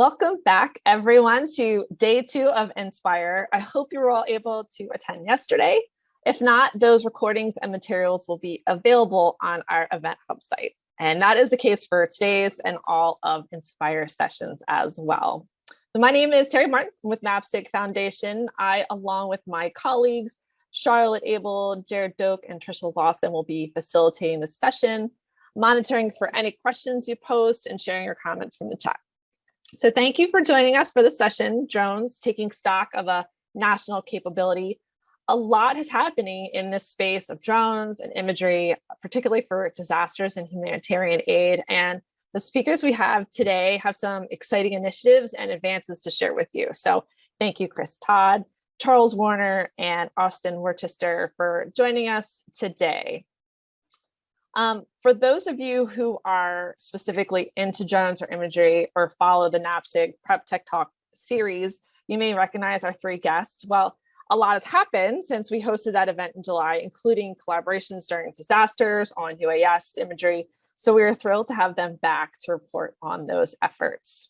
Welcome back everyone to day two of Inspire. I hope you were all able to attend yesterday. If not, those recordings and materials will be available on our event hub site. And that is the case for today's and all of Inspire sessions as well. So my name is Terry Martin with NAPSIG Foundation. I, along with my colleagues, Charlotte Abel, Jared Doak, and Trisha Lawson will be facilitating this session, monitoring for any questions you post and sharing your comments from the chat. So thank you for joining us for the session, Drones, taking stock of a national capability. A lot is happening in this space of drones and imagery, particularly for disasters and humanitarian aid. And the speakers we have today have some exciting initiatives and advances to share with you. So thank you, Chris Todd, Charles Werner, and Austin Worcester for joining us today. Um, for those of you who are specifically into drones or imagery or follow the NAPSIG Prep Tech Talk series, you may recognize our three guests. Well, a lot has happened since we hosted that event in July, including collaborations during disasters on UAS imagery. So we are thrilled to have them back to report on those efforts.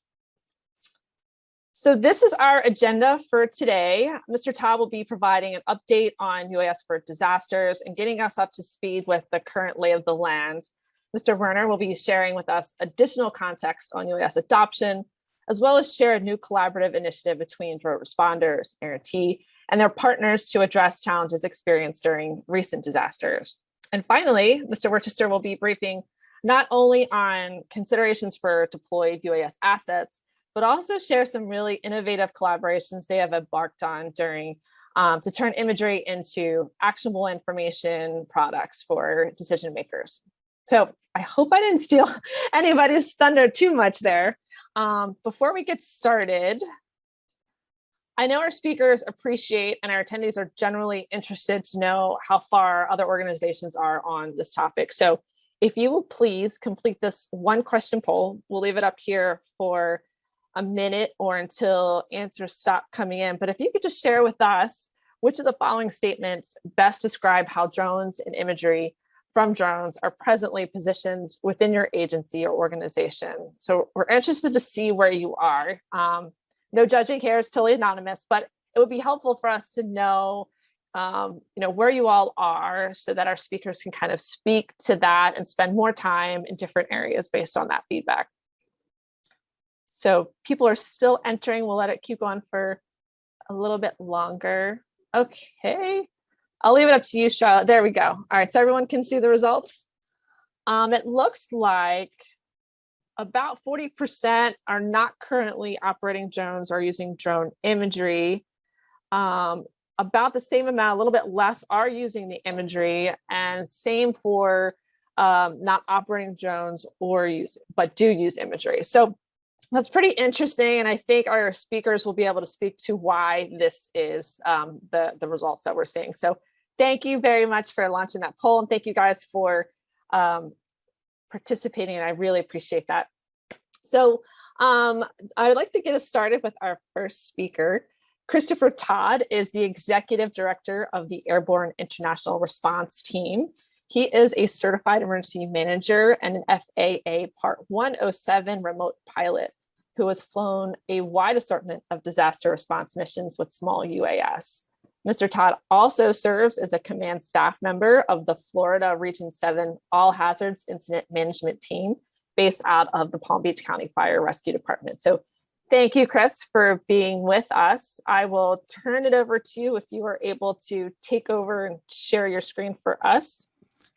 So this is our agenda for today. Mr. Todd will be providing an update on UAS for disasters and getting us up to speed with the current lay of the land. Mr. Werner will be sharing with us additional context on UAS adoption, as well as share a new collaborative initiative between drone responders, AIRT, and their partners to address challenges experienced during recent disasters. And finally, Mr. Worcester will be briefing not only on considerations for deployed UAS assets, but also share some really innovative collaborations they have embarked on during um, to turn imagery into actionable information products for decision makers. So I hope I didn't steal anybody's thunder too much there. Um, before we get started, I know our speakers appreciate and our attendees are generally interested to know how far other organizations are on this topic. So if you will please complete this one question poll, we'll leave it up here for a minute or until answers stop coming in. But if you could just share with us which of the following statements best describe how drones and imagery from drones are presently positioned within your agency or organization. So we're interested to see where you are. Um, no judging here is totally anonymous, but it would be helpful for us to know um, you know, where you all are so that our speakers can kind of speak to that and spend more time in different areas based on that feedback. So people are still entering. We'll let it keep going for a little bit longer. Okay. I'll leave it up to you, Charlotte. There we go. All right, so everyone can see the results. Um, it looks like about 40% are not currently operating drones or using drone imagery. Um, about the same amount, a little bit less are using the imagery and same for um, not operating drones or use, but do use imagery. So that's pretty interesting. And I think our speakers will be able to speak to why this is um, the, the results that we're seeing. So thank you very much for launching that poll. And thank you guys for um, participating. And I really appreciate that. So um, I would like to get us started with our first speaker. Christopher Todd is the Executive Director of the Airborne International Response Team. He is a certified emergency manager and an FAA Part 107 remote pilot who has flown a wide assortment of disaster response missions with small UAS. Mr. Todd also serves as a command staff member of the Florida Region 7 All Hazards Incident Management Team based out of the Palm Beach County Fire Rescue Department. So thank you, Chris, for being with us. I will turn it over to you if you are able to take over and share your screen for us.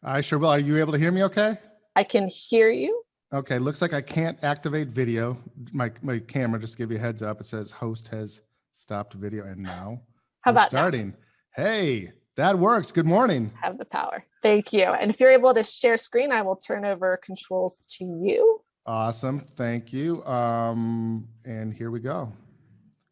I sure will. Are you able to hear me okay? I can hear you. Okay, looks like I can't activate video. My, my camera, just give you a heads up, it says host has stopped video and now How about starting. Now? Hey, that works. Good morning. Have the power. Thank you. And if you're able to share screen, I will turn over controls to you. Awesome. Thank you. Um, and here we go.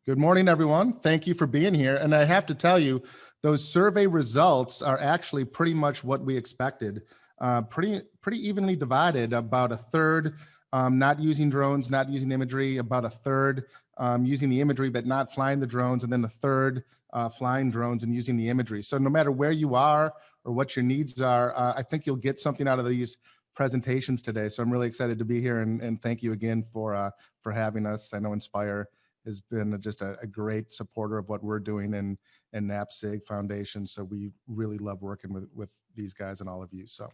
Good morning, everyone. Thank you for being here. And I have to tell you, those survey results are actually pretty much what we expected uh, pretty, pretty evenly divided, about a third um, not using drones, not using imagery, about a third um, using the imagery, but not flying the drones, and then a third uh, flying drones and using the imagery. So no matter where you are or what your needs are, uh, I think you'll get something out of these presentations today. So I'm really excited to be here and, and thank you again for, uh, for having us. I know Inspire has been just a, a great supporter of what we're doing in and NAPSIG Foundation. So we really love working with, with these guys and all of you. So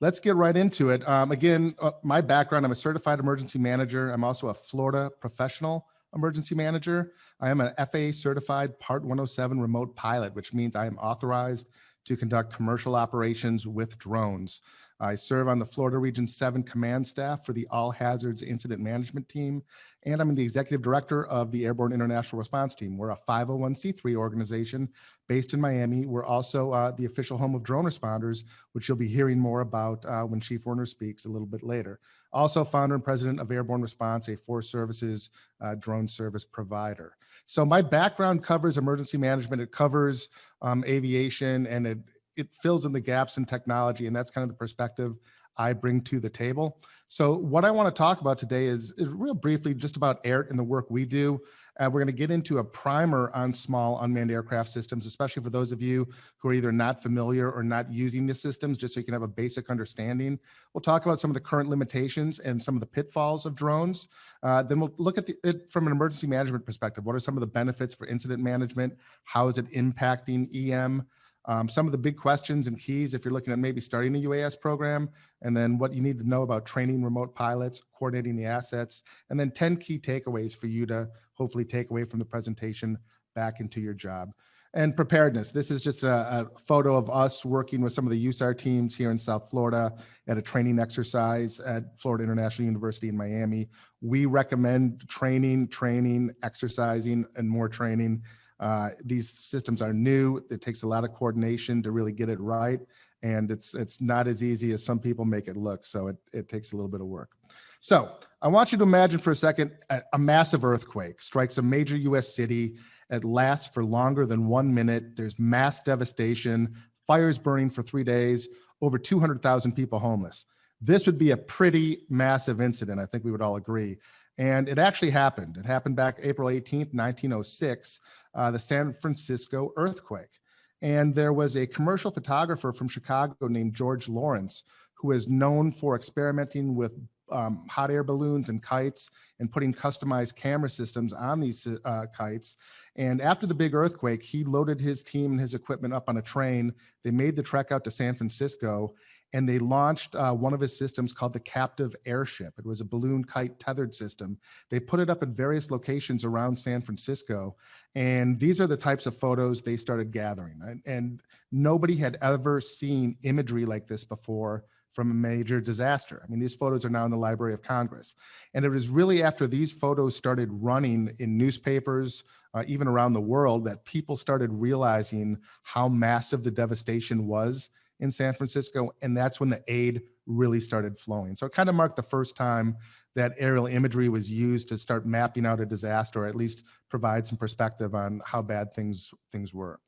let's get right into it. Um, again, uh, my background, I'm a certified emergency manager. I'm also a Florida professional emergency manager. I am an FAA certified Part 107 remote pilot, which means I am authorized to conduct commercial operations with drones. I serve on the Florida Region 7 command staff for the All Hazards Incident Management Team, and I'm the executive director of the Airborne International Response Team. We're a 501c3 organization based in Miami. We're also uh, the official home of drone responders, which you'll be hearing more about uh, when Chief Werner speaks a little bit later. Also founder and president of Airborne Response, a Force Services uh, drone service provider. So my background covers emergency management. It covers um, aviation and it, it fills in the gaps in technology. And that's kind of the perspective I bring to the table. So what I want to talk about today is, is real briefly just about air and the work we do. Uh, we're going to get into a primer on small unmanned aircraft systems, especially for those of you who are either not familiar or not using the systems, just so you can have a basic understanding. We'll talk about some of the current limitations and some of the pitfalls of drones. Uh, then we'll look at the, it from an emergency management perspective. What are some of the benefits for incident management? How is it impacting EM? Um, some of the big questions and keys if you're looking at maybe starting a UAS program, and then what you need to know about training remote pilots, coordinating the assets, and then 10 key takeaways for you to hopefully take away from the presentation back into your job. And preparedness. This is just a, a photo of us working with some of the USAR teams here in South Florida at a training exercise at Florida International University in Miami. We recommend training, training, exercising, and more training uh, these systems are new. It takes a lot of coordination to really get it right. And it's, it's not as easy as some people make it look. So it, it takes a little bit of work. So I want you to imagine for a second, a, a massive earthquake strikes a major US city. It lasts for longer than one minute. There's mass devastation, fires burning for three days, over 200,000 people homeless. This would be a pretty massive incident. I think we would all agree. And it actually happened. It happened back April 18th, 1906, uh, the San Francisco earthquake. And there was a commercial photographer from Chicago named George Lawrence, who is known for experimenting with um, hot air balloons and kites and putting customized camera systems on these uh, kites. And after the big earthquake, he loaded his team and his equipment up on a train. They made the trek out to San Francisco and they launched uh, one of his systems called the Captive Airship. It was a balloon kite tethered system. They put it up at various locations around San Francisco, and these are the types of photos they started gathering. And, and nobody had ever seen imagery like this before from a major disaster. I mean, these photos are now in the Library of Congress. And it was really after these photos started running in newspapers, uh, even around the world, that people started realizing how massive the devastation was in San Francisco. And that's when the aid really started flowing. So it kind of marked the first time that aerial imagery was used to start mapping out a disaster, or at least provide some perspective on how bad things, things were.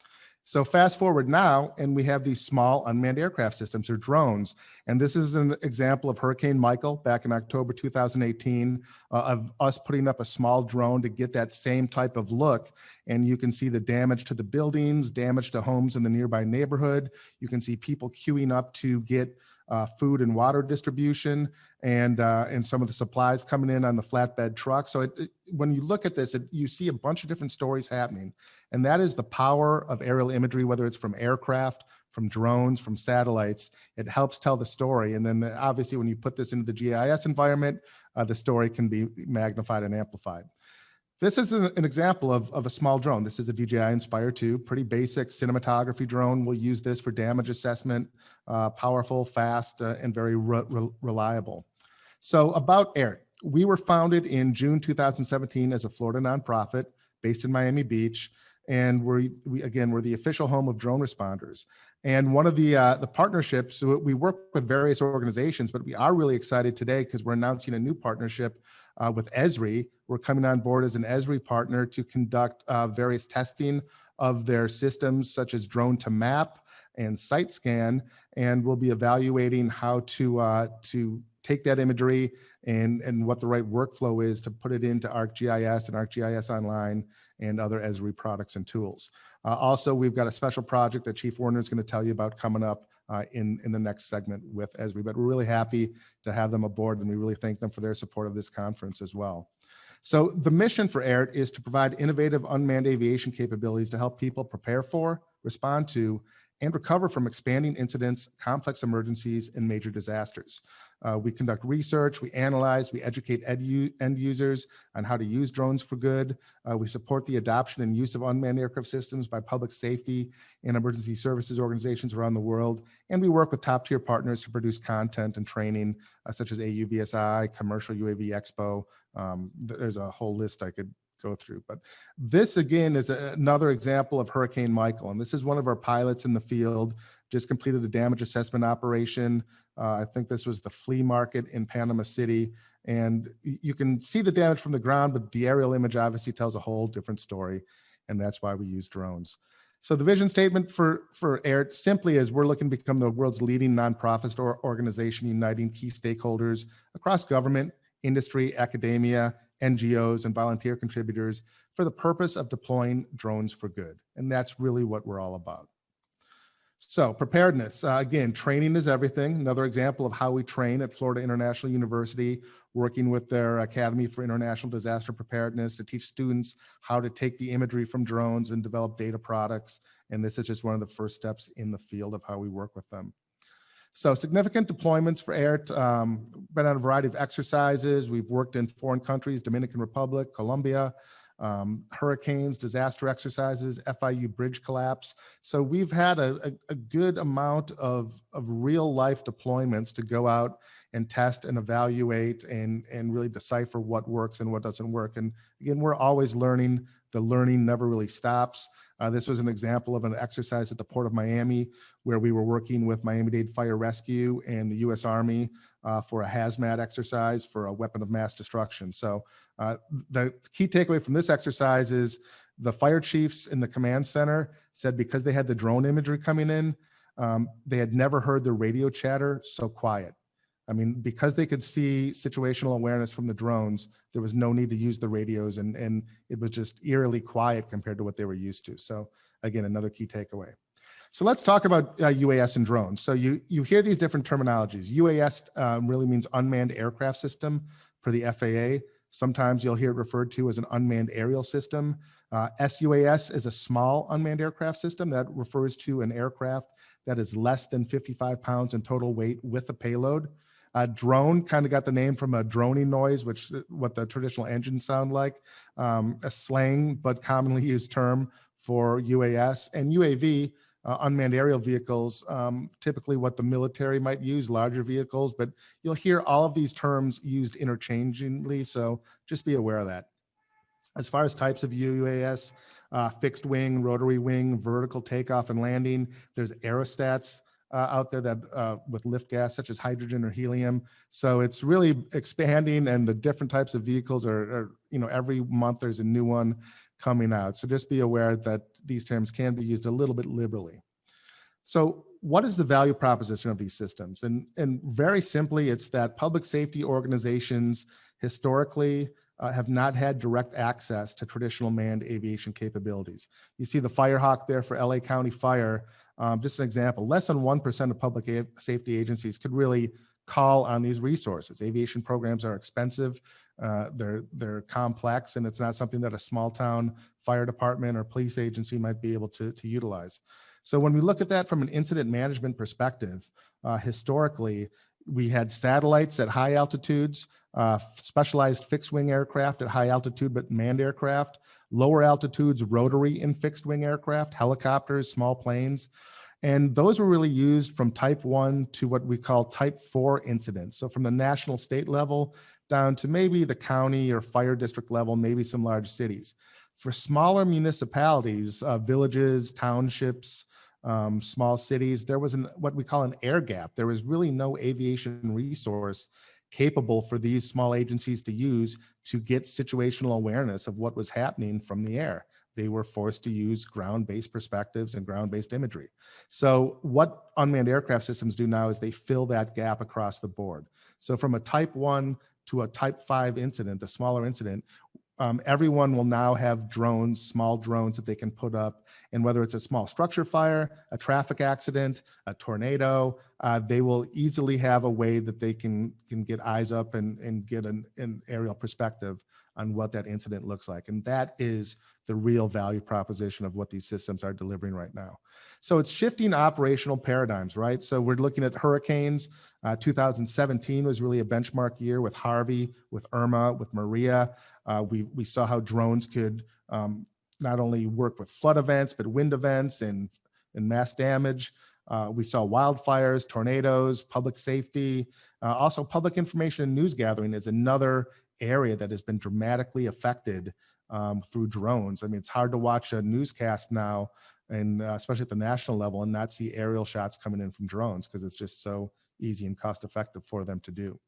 So fast forward now, and we have these small unmanned aircraft systems or drones. And this is an example of Hurricane Michael back in October 2018 uh, of us putting up a small drone to get that same type of look. And you can see the damage to the buildings, damage to homes in the nearby neighborhood. You can see people queuing up to get uh, food and water distribution and uh, and some of the supplies coming in on the flatbed truck. So it, it, when you look at this, it, you see a bunch of different stories happening. And that is the power of aerial imagery, whether it's from aircraft, from drones, from satellites, it helps tell the story. And then obviously when you put this into the GIS environment, uh, the story can be magnified and amplified. This is an, example of, of a small drone. This is a DJI Inspire 2, pretty basic cinematography drone. We'll use this for damage assessment, uh, powerful, fast, uh, and very re re reliable. So about AIR, we were founded in June 2017 as a Florida nonprofit based in Miami Beach. And we're, we, again, we're the official home of drone responders. And one of the, uh, the partnerships, so we work with various organizations, but we are really excited today because we're announcing a new partnership uh, with Esri. We're coming on board as an Esri partner to conduct uh, various testing of their systems such as Drone2Map and site scan. And we'll be evaluating how to, uh, to take that imagery and, and what the right workflow is to put it into ArcGIS and ArcGIS Online and other Esri products and tools. Uh, also, we've got a special project that Chief Werner is going to tell you about coming up uh, in, in the next segment with Esri. But we're really happy to have them aboard and we really thank them for their support of this conference as well. So the mission for AIRT is to provide innovative unmanned aviation capabilities to help people prepare for, respond to, and recover from expanding incidents, complex emergencies, and major disasters. Uh, we conduct research, we analyze, we educate end users on how to use drones for good. Uh, we support the adoption and use of unmanned aircraft systems by public safety and emergency services organizations around the world. And we work with top tier partners to produce content and training uh, such as AUVSI, Commercial UAV Expo. Um, there's a whole list I could go through. But this again is a, another example of Hurricane Michael. And this is one of our pilots in the field, just completed a damage assessment operation. Uh, I think this was the flea market in Panama City. And you can see the damage from the ground, but the aerial image obviously tells a whole different story. And that's why we use drones. So the vision statement for, for AIRT simply is we're looking to become the world's leading nonprofit or organization uniting key stakeholders across government, industry, academia, NGOs, and volunteer contributors for the purpose of deploying drones for good. And that's really what we're all about. So preparedness, uh, again, training is everything. Another example of how we train at Florida International University, working with their Academy for International Disaster Preparedness to teach students how to take the imagery from drones and develop data products. And this is just one of the first steps in the field of how we work with them. So significant deployments for AIRT, um, been on a variety of exercises. We've worked in foreign countries, Dominican Republic, Colombia, um, hurricanes, disaster exercises, FIU bridge collapse. So we've had a, a, a, good amount of, of real life deployments to go out and test and evaluate and, and really decipher what works and what doesn't work. And again, we're always learning the learning never really stops. Uh, this was an example of an exercise at the Port of Miami where we were working with Miami-Dade Fire Rescue and the U.S. Army uh, for a hazmat exercise for a weapon of mass destruction. So uh, the key takeaway from this exercise is the fire chiefs in the command center said because they had the drone imagery coming in, um, they had never heard the radio chatter so quiet. I mean, because they could see situational awareness from the drones, there was no need to use the radios and, and it was just eerily quiet compared to what they were used to. So again, another key takeaway. So let's talk about uh, UAS and drones. So you, you hear these different terminologies. UAS um, really means unmanned aircraft system for the FAA. Sometimes you'll hear it referred to as an unmanned aerial system. Uh, SUAS is a small unmanned aircraft system that refers to an aircraft that is less than 55 pounds in total weight with a payload. Uh, drone kind of got the name from a droning noise, which uh, what the traditional engines sound like, um, a slang but commonly used term for UAS and UAV, uh, unmanned aerial vehicles, um, typically what the military might use, larger vehicles, but you'll hear all of these terms used interchangeably, so just be aware of that. As far as types of UAS, uh, fixed wing, rotary wing, vertical takeoff and landing, there's aerostats, uh, out there that uh, with lift gas such as hydrogen or helium. So it's really expanding and the different types of vehicles are, are, you know, every month there's a new one coming out. So just be aware that these terms can be used a little bit liberally. So what is the value proposition of these systems? And, and very simply, it's that public safety organizations historically uh, have not had direct access to traditional manned aviation capabilities. You see the Firehawk there for LA County Fire. Um, just an example, less than 1% of public safety agencies could really call on these resources. Aviation programs are expensive, uh, they're, they're complex, and it's not something that a small town fire department or police agency might be able to, to utilize. So when we look at that from an incident management perspective, uh, historically, we had satellites at high altitudes, uh, specialized fixed wing aircraft at high altitude, but manned aircraft, lower altitudes, rotary and fixed wing aircraft, helicopters, small planes. And those were really used from type one to what we call type four incidents. So from the national state level down to maybe the county or fire district level, maybe some large cities. For smaller municipalities, uh, villages, townships, um, small cities, there was an, what we call an air gap. There was really no aviation resource capable for these small agencies to use to get situational awareness of what was happening from the air. They were forced to use ground-based perspectives and ground-based imagery. So what unmanned aircraft systems do now is they fill that gap across the board. So from a type one to a type five incident, a smaller incident, um, everyone will now have drones, small drones that they can put up And whether it's a small structure fire, a traffic accident, a tornado, uh, they will easily have a way that they can, can get eyes up and, and get an, an aerial perspective on what that incident looks like. And that is the real value proposition of what these systems are delivering right now. So it's shifting operational paradigms, right? So we're looking at hurricanes. Uh, 2017 was really a benchmark year with Harvey, with Irma, with Maria. Uh, we, we saw how drones could um, not only work with flood events, but wind events and, and mass damage. Uh, we saw wildfires, tornadoes, public safety, uh, also public information and news gathering is another area that has been dramatically affected um, through drones. I mean, it's hard to watch a newscast now, and uh, especially at the national level, and not see aerial shots coming in from drones because it's just so easy and cost effective for them to do.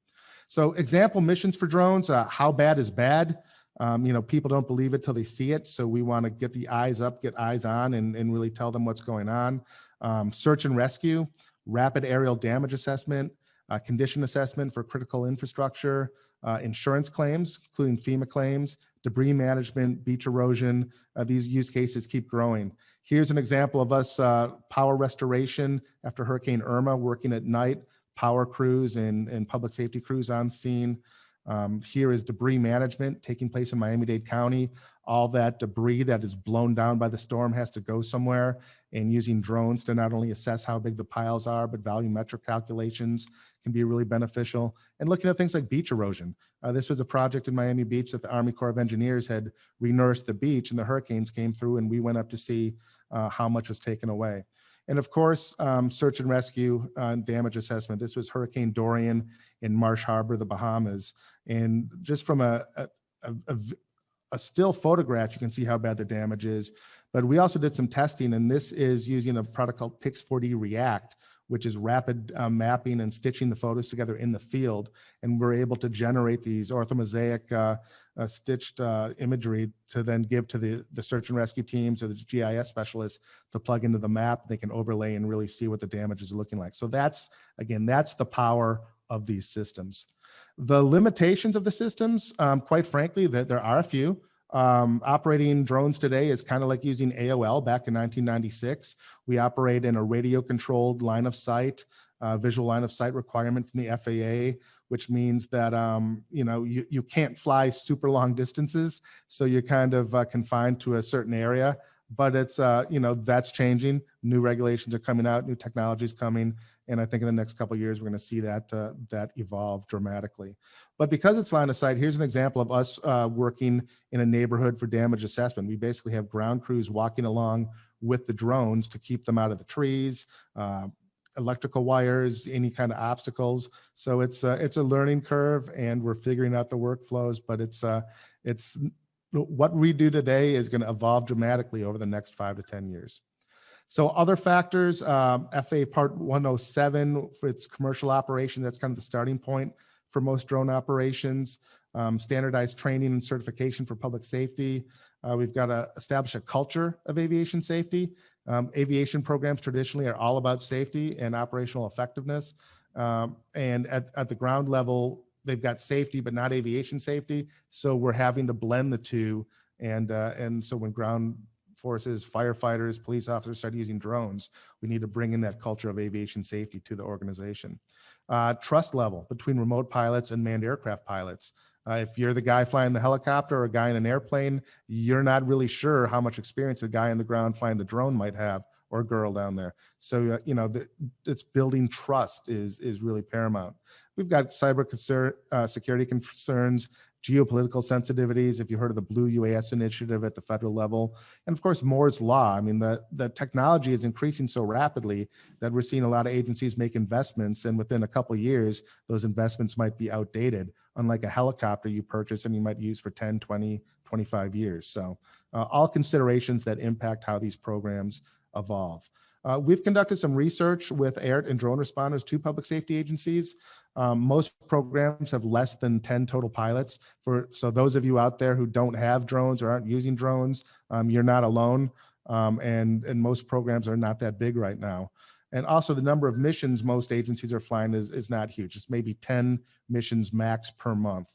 So example missions for drones, uh, how bad is bad? Um, you know, people don't believe it till they see it. So we want to get the eyes up, get eyes on, and, and really tell them what's going on. Um, search and rescue, rapid aerial damage assessment, uh, condition assessment for critical infrastructure, uh, insurance claims, including FEMA claims, debris management, beach erosion. Uh, these use cases keep growing. Here's an example of us uh, power restoration after Hurricane Irma, working at night, power crews and, and public safety crews on scene. Um, here is debris management taking place in Miami-Dade County. All that debris that is blown down by the storm has to go somewhere and using drones to not only assess how big the piles are, but volumetric calculations can be really beneficial. And looking at things like beach erosion. Uh, this was a project in Miami Beach that the Army Corps of Engineers had renourished the beach and the hurricanes came through and we went up to see uh, how much was taken away. And of course, um, search and rescue uh, damage assessment. This was Hurricane Dorian in Marsh Harbor, the Bahamas. And just from a, a, a, a still photograph, you can see how bad the damage is. But we also did some testing, and this is using a product called Pix4D React, which is rapid uh, mapping and stitching the photos together in the field. And we're able to generate these orthomosaic uh, uh, stitched uh, imagery to then give to the, the search and rescue teams or the GIS specialists to plug into the map. They can overlay and really see what the damage is looking like. So that's, again, that's the power of these systems. The limitations of the systems, um, quite frankly, that there are a few. Um, operating drones today is kind of like using AOL back in 1996. We operate in a radio controlled line of sight, uh, visual line of sight requirement from the FAA, which means that, um, you know, you, you can't fly super long distances. So you're kind of uh, confined to a certain area, but it's, uh, you know, that's changing. New regulations are coming out, new technologies coming. And I think in the next couple years, we're going to see that uh, that evolve dramatically. But because it's line of sight, here's an example of us uh, working in a neighborhood for damage assessment. We basically have ground crews walking along with the drones to keep them out of the trees, uh, electrical wires, any kind of obstacles. So it's uh, it's a learning curve, and we're figuring out the workflows. But it's uh, it's what we do today is going to evolve dramatically over the next five to ten years. So other factors, um, FAA Part 107 for its commercial operation, that's kind of the starting point for most drone operations. Um, standardized training and certification for public safety. Uh, we've got to establish a culture of aviation safety. Um, aviation programs traditionally are all about safety and operational effectiveness. Um, and at, at the ground level, they've got safety, but not aviation safety. So we're having to blend the two. And, uh, and so when ground forces, firefighters, police officers start using drones, we need to bring in that culture of aviation safety to the organization. Uh, trust level between remote pilots and manned aircraft pilots. Uh, if you're the guy flying the helicopter or a guy in an airplane, you're not really sure how much experience the guy on the ground flying the drone might have or a girl down there. So, uh, you know, the, it's building trust is, is really paramount. We've got cyber concern, uh, security concerns, geopolitical sensitivities, if you heard of the Blue UAS initiative at the federal level, and of course, Moore's Law. I mean, the, the technology is increasing so rapidly that we're seeing a lot of agencies make investments, and within a couple years, those investments might be outdated, unlike a helicopter you purchase and you might use for 10, 20, 25 years. So uh, all considerations that impact how these programs evolve. Uh, we've conducted some research with AIRT and drone responders to public safety agencies. Um, most programs have less than 10 total pilots. For So those of you out there who don't have drones or aren't using drones, um, you're not alone. Um, and, and most programs are not that big right now. And also the number of missions most agencies are flying is, is not huge. It's maybe 10 missions max per month.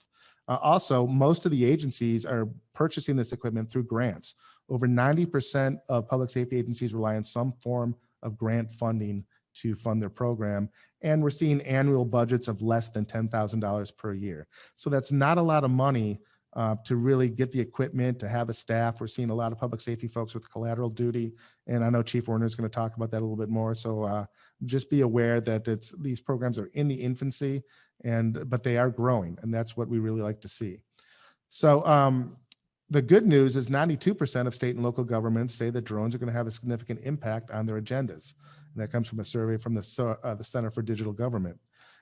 Uh, also, most of the agencies are purchasing this equipment through grants Over 90% of public safety agencies rely on some form of grant funding to fund their program. And we're seeing annual budgets of less than $10,000 per year. So that's not a lot of money uh, to really get the equipment, to have a staff. We're seeing a lot of public safety folks with collateral duty. And I know Chief Werner is going to talk about that a little bit more. So uh, just be aware that it's these programs are in the infancy and but they are growing and that's what we really like to see. So um, the good news is 92% of state and local governments say that drones are going to have a significant impact on their agendas. And that comes from a survey from the, uh, the Center for Digital Government.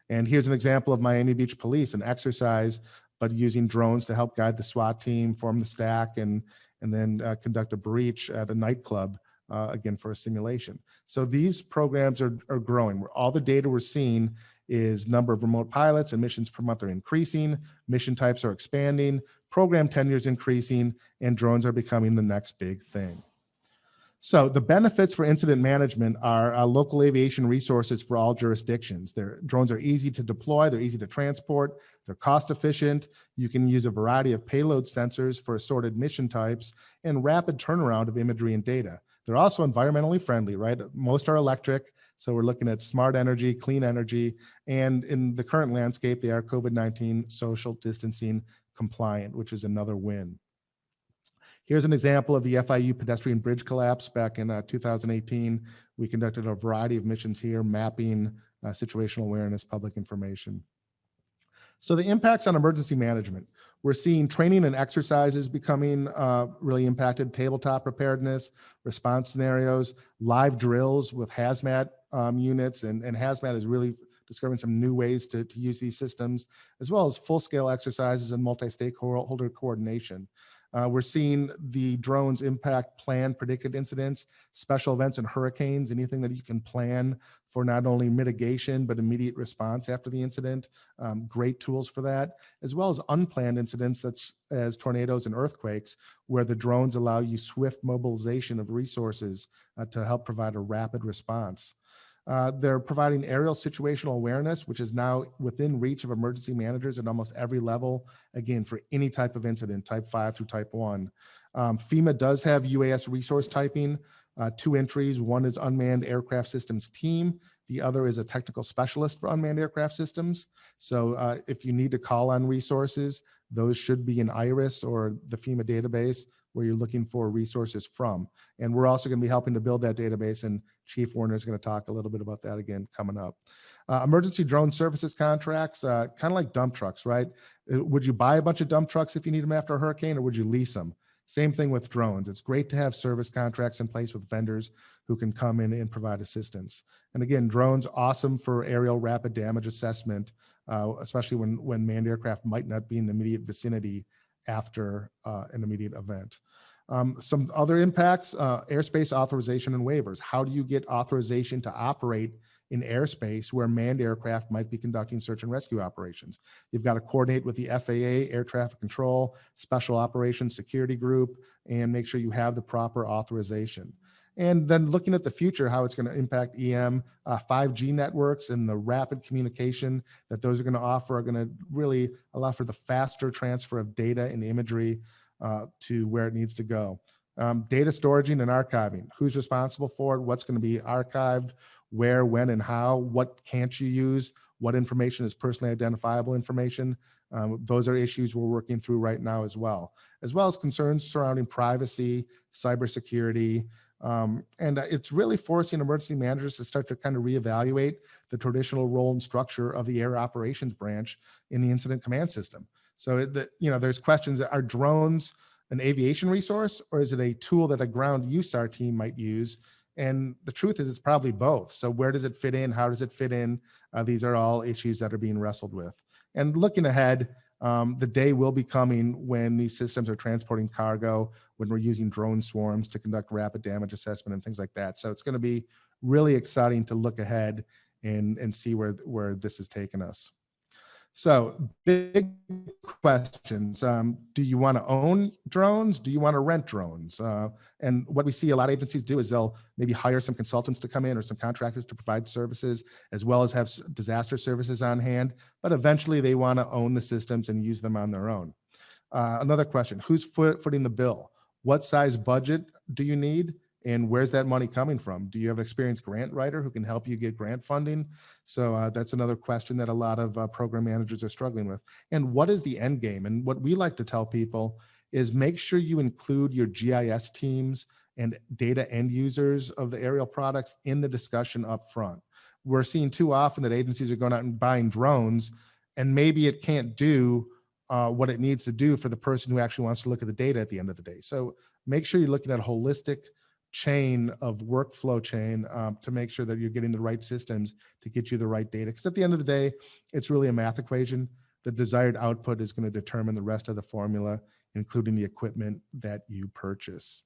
And here's an example of Miami Beach Police, an exercise, but using drones to help guide the SWAT team, form the stack, and, and then uh, conduct a breach at a nightclub, uh, again, for a simulation. So these programs are, are growing. All the data we're seeing is number of remote pilots and missions per month are increasing, mission types are expanding, program tenure is increasing, and drones are becoming the next big thing. So the benefits for incident management are uh, local aviation resources for all jurisdictions. Their drones are easy to deploy, they're easy to transport, they're cost efficient. You can use a variety of payload sensors for assorted mission types and rapid turnaround of imagery and data. They're also environmentally friendly, right? Most are electric, so we're looking at smart energy, clean energy, and in the current landscape, they are COVID-19 social distancing compliant, which is another win. Here's an example of the FIU pedestrian bridge collapse back in uh, 2018. We conducted a variety of missions here, mapping uh, situational awareness, public information. So the impacts on emergency management. We're seeing training and exercises becoming uh, really impacted, tabletop preparedness, response scenarios, live drills with hazmat um, units, and, and hazmat is really discovering some new ways to, to use these systems, as well as full-scale exercises and multi-stakeholder coordination. Uh, we're seeing the drones impact planned predicted incidents, special events and hurricanes, anything that you can plan for not only mitigation, but immediate response after the incident. Um, great tools for that, as well as unplanned incidents such as tornadoes and earthquakes, where the drones allow you swift mobilization of resources uh, to help provide a rapid response. Uh, they're providing aerial situational awareness, which is now within reach of emergency managers at almost every level, again, for any type of incident, type five through type one. Um, FEMA does have UAS resource typing, uh, two entries. One is unmanned aircraft systems team. The other is a technical specialist for unmanned aircraft systems. So uh, if you need to call on resources, those should be in IRIS or the FEMA database where you're looking for resources from. And we're also going to be helping to build that database and Chief Werner is going to talk a little bit about that again coming up. Uh, emergency drone services contracts, uh, kind of like dump trucks, right? Uh, would you buy a bunch of dump trucks if you need them after a hurricane or would you lease them? Same thing with drones. It's great to have service contracts in place with vendors who can come in and provide assistance. And again, drones awesome for aerial rapid damage assessment, uh, especially when, when manned aircraft might not be in the immediate vicinity after uh, an immediate event. Um, some other impacts, uh, airspace authorization and waivers. How do you get authorization to operate in airspace where manned aircraft might be conducting search and rescue operations? You've got to coordinate with the FAA, Air Traffic Control, Special Operations Security Group, and make sure you have the proper authorization. And then looking at the future, how it's going to impact EM, uh, 5G networks and the rapid communication that those are going to offer are going to really allow for the faster transfer of data and imagery uh, to where it needs to go. Um, data storage and archiving, who's responsible for it, what's going to be archived, where, when, and how, what can't you use, what information is personally identifiable information. Um, those are issues we're working through right now as well, as well as concerns surrounding privacy, cybersecurity, um, and it's really forcing emergency managers to start to kind of reevaluate the traditional role and structure of the air operations branch in the incident command system. So, that you know, there's questions: Are drones an aviation resource, or is it a tool that a ground USAR team might use? And the truth is, it's probably both. So, where does it fit in? How does it fit in? Uh, these are all issues that are being wrestled with. And looking ahead, um, the day will be coming when these systems are transporting cargo, when we're using drone swarms to conduct rapid damage assessment and things like that. So it's going to be really exciting to look ahead and, and see where, where this has taken us. So big questions. Um, do you want to own drones? Do you want to rent drones? Uh, and what we see a lot of agencies do is they'll maybe hire some consultants to come in or some contractors to provide services, as well as have disaster services on hand. But eventually they want to own the systems and use them on their own. Uh, another question, who's foot, footing the bill? what size budget do you need? And where's that money coming from? Do you have an experienced grant writer who can help you get grant funding? So uh, that's another question that a lot of uh, program managers are struggling with. And what is the end game? And what we like to tell people is make sure you include your GIS teams and data end users of the aerial products in the discussion up front. We're seeing too often that agencies are going out and buying drones and maybe it can't do uh, what it needs to do for the person who actually wants to look at the data at the end of the day. So make sure you're looking at holistic chain of workflow chain um, to make sure that you're getting the right systems to get you the right data. Because at the end of the day, it's really a math equation. The desired output is going to determine the rest of the formula, including the equipment that you purchase.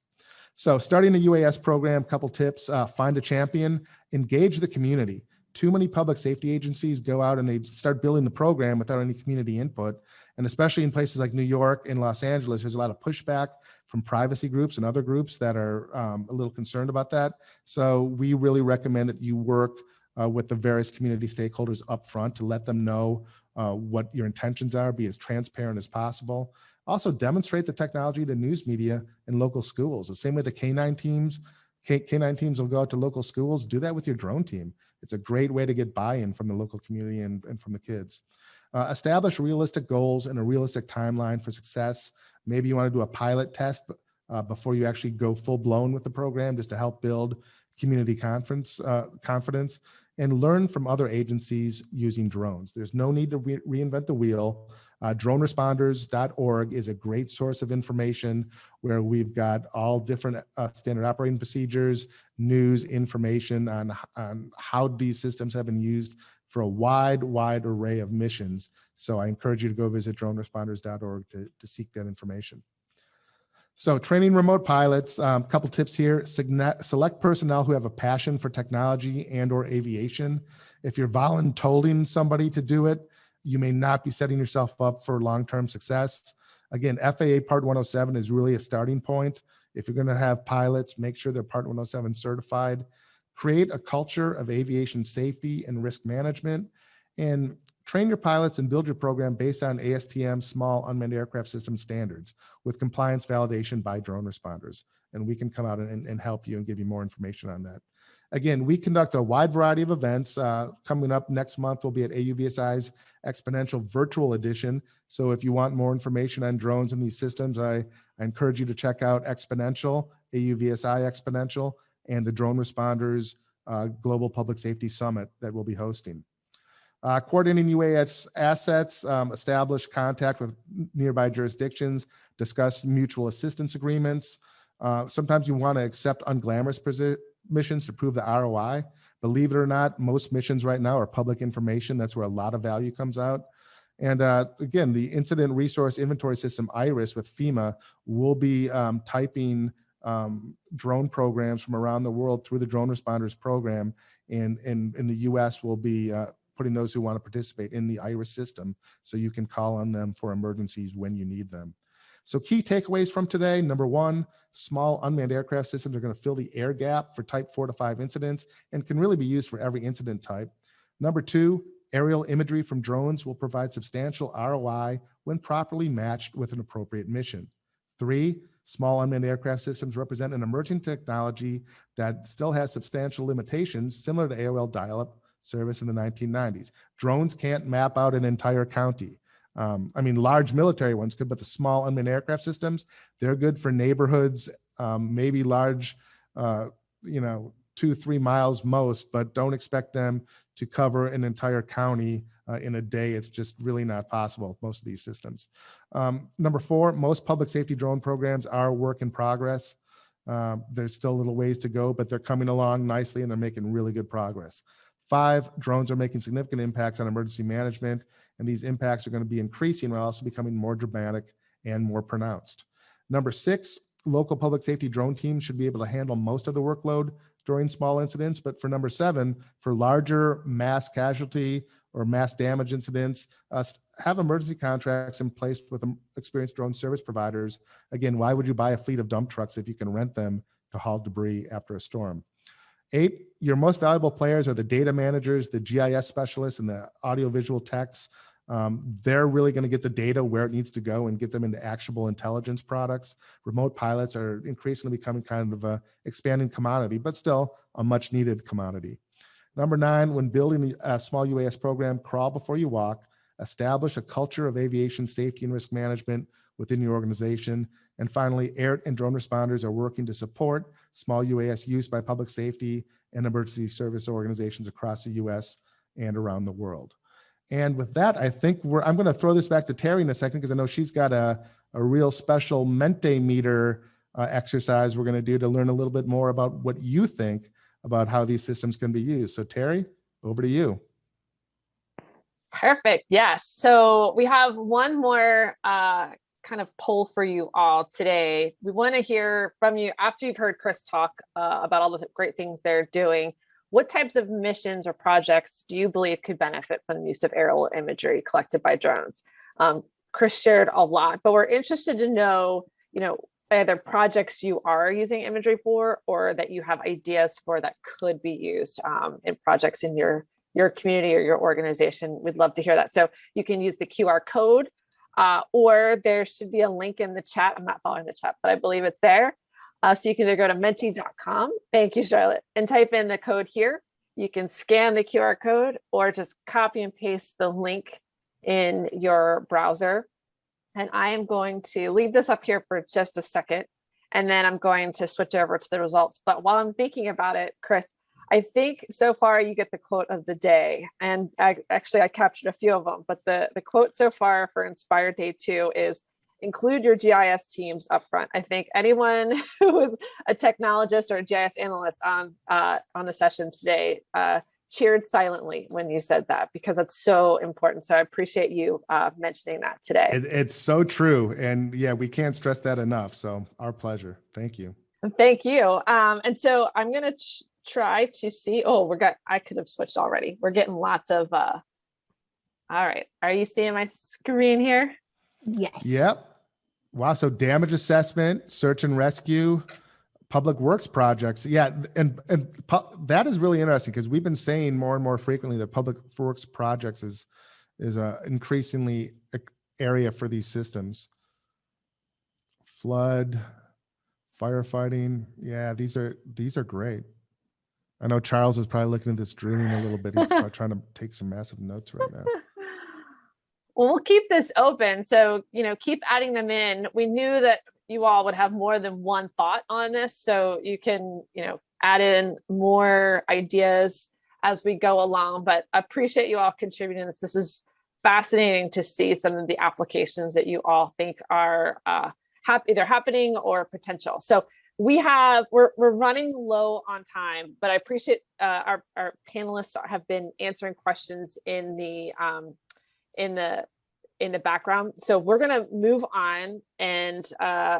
So starting a UAS program, couple tips, uh, find a champion, engage the community. Too many public safety agencies go out and they start building the program without any community input. And especially in places like New York and Los Angeles, there's a lot of pushback from privacy groups and other groups that are um, a little concerned about that. So we really recommend that you work uh, with the various community stakeholders up front to let them know uh, what your intentions are, be as transparent as possible. Also demonstrate the technology to news media and local schools. The same way the K9 teams, K, K9 teams will go out to local schools, do that with your drone team. It's a great way to get buy-in from the local community and, and from the kids. Uh, establish realistic goals and a realistic timeline for success. Maybe you want to do a pilot test uh, before you actually go full blown with the program just to help build community conference uh, confidence and learn from other agencies using drones. There's no need to re reinvent the wheel. Uh, droneresponders.org is a great source of information where we've got all different uh, standard operating procedures, news, information on, on how these systems have been used for a wide, wide array of missions. So I encourage you to go visit droneresponders.org to, to seek that information. So training remote pilots, a um, couple tips here, select personnel who have a passion for technology and or aviation. If you're voluntolding somebody to do it, you may not be setting yourself up for long-term success. Again, FAA Part 107 is really a starting point. If you're gonna have pilots, make sure they're Part 107 certified. Create a culture of aviation safety and risk management and train your pilots and build your program based on ASTM small unmanned aircraft system standards with compliance validation by drone responders. And we can come out and, and help you and give you more information on that. Again, we conduct a wide variety of events. Uh, coming up next month, we'll be at AUVSI's XPONENTIAL Virtual Edition. So if you want more information on drones and these systems, I, I encourage you to check out XPONENTIAL, AUVSI XPONENTIAL, and the Drone Responders uh, Global Public Safety Summit that we'll be hosting. Uh, coordinating UAS assets, um, establish contact with nearby jurisdictions, discuss mutual assistance agreements. Uh, sometimes you want to accept unglamorous missions to prove the ROI. Believe it or not, most missions right now are public information. That's where a lot of value comes out. And uh, again, the Incident Resource Inventory System, IRIS with FEMA, will be um, typing um, drone programs from around the world through the Drone Responders Program. And in, in the US, will be uh, putting those who want to participate in the IRIS system so you can call on them for emergencies when you need them. So key takeaways from today, number one, small unmanned aircraft systems are going to fill the air gap for type four to five incidents and can really be used for every incident type. Number two, aerial imagery from drones will provide substantial ROI when properly matched with an appropriate mission. Three, small unmanned aircraft systems represent an emerging technology that still has substantial limitations similar to AOL dial-up service in the 1990s. Drones can't map out an entire county. Um, I mean, large military ones could, but the small unmanned aircraft systems, they're good for neighborhoods, um, maybe large, uh, you know, two, three miles most, but don't expect them to cover an entire county uh, in a day. It's just really not possible, most of these systems. Um, number four, most public safety drone programs are work in progress. Uh, there's still a little ways to go, but they're coming along nicely and they're making really good progress. Five, drones are making significant impacts on emergency management, and these impacts are going to be increasing while also becoming more dramatic and more pronounced. Number six, local public safety drone teams should be able to handle most of the workload during small incidents. But for number seven, for larger mass casualty or mass damage incidents, uh, have emergency contracts in place with experienced drone service providers. Again, why would you buy a fleet of dump trucks if you can rent them to haul debris after a storm? Eight, your most valuable players are the data managers, the GIS specialists, and the audiovisual techs. Um, they're really going to get the data where it needs to go and get them into actionable intelligence products. Remote pilots are increasingly becoming kind of a expanding commodity, but still a much needed commodity. Number nine, when building a small UAS program, crawl before you walk, establish a culture of aviation safety and risk management within your organization. And finally, air and drone responders are working to support small UAS use by public safety and emergency service organizations across the US and around the world. And with that, I think we're, I'm going to throw this back to Terry in a second because I know she's got a, a real special Mentimeter uh, exercise we're going to do to learn a little bit more about what you think about how these systems can be used. So Terry, over to you. Perfect. Yes. So we have one more uh, kind of poll for you all today. We want to hear from you after you've heard Chris talk uh, about all the great things they're doing. What types of missions or projects do you believe could benefit from the use of aerial imagery collected by drones? Um, Chris shared a lot, but we're interested to know, you know, either projects you are using imagery for or that you have ideas for that could be used um, in projects in your your community or your organization. We'd love to hear that. So you can use the QR code uh, or there should be a link in the chat. I'm not following the chat, but I believe it's there. Uh, so you can either go to menti.com, thank you, Charlotte, and type in the code here. You can scan the QR code or just copy and paste the link in your browser. And I am going to leave this up here for just a second, and then I'm going to switch over to the results. But while I'm thinking about it, Chris, I think so far you get the quote of the day. And I, actually, I captured a few of them, but the, the quote so far for Inspire Day 2 is include your GIS teams up front. I think anyone who is a technologist or a GIS analyst on, uh, on the session today uh, cheered silently when you said that because it's so important. So I appreciate you uh, mentioning that today. It, it's so true. And yeah, we can't stress that enough. So our pleasure. Thank you. Thank you. Um, and so I'm going to try to see. Oh, we're got, I could have switched already. We're getting lots of, uh, all right. Are you seeing my screen here? Yes. Yep. Wow. So damage assessment, search and rescue, public works projects. Yeah. And, and that is really interesting because we've been saying more and more frequently that public works projects is, is a increasingly area for these systems. Flood, firefighting. Yeah, these are, these are great. I know Charles is probably looking at this dreaming a little bit. He's probably trying to take some massive notes right now. Well, we'll keep this open. So, you know, keep adding them in. We knew that you all would have more than one thought on this. So you can, you know, add in more ideas as we go along, but I appreciate you all contributing this. This is fascinating to see some of the applications that you all think are uh, hap either happening or potential. So we have we're, we're running low on time but i appreciate uh, our, our panelists have been answering questions in the um in the in the background. So we're going to move on and uh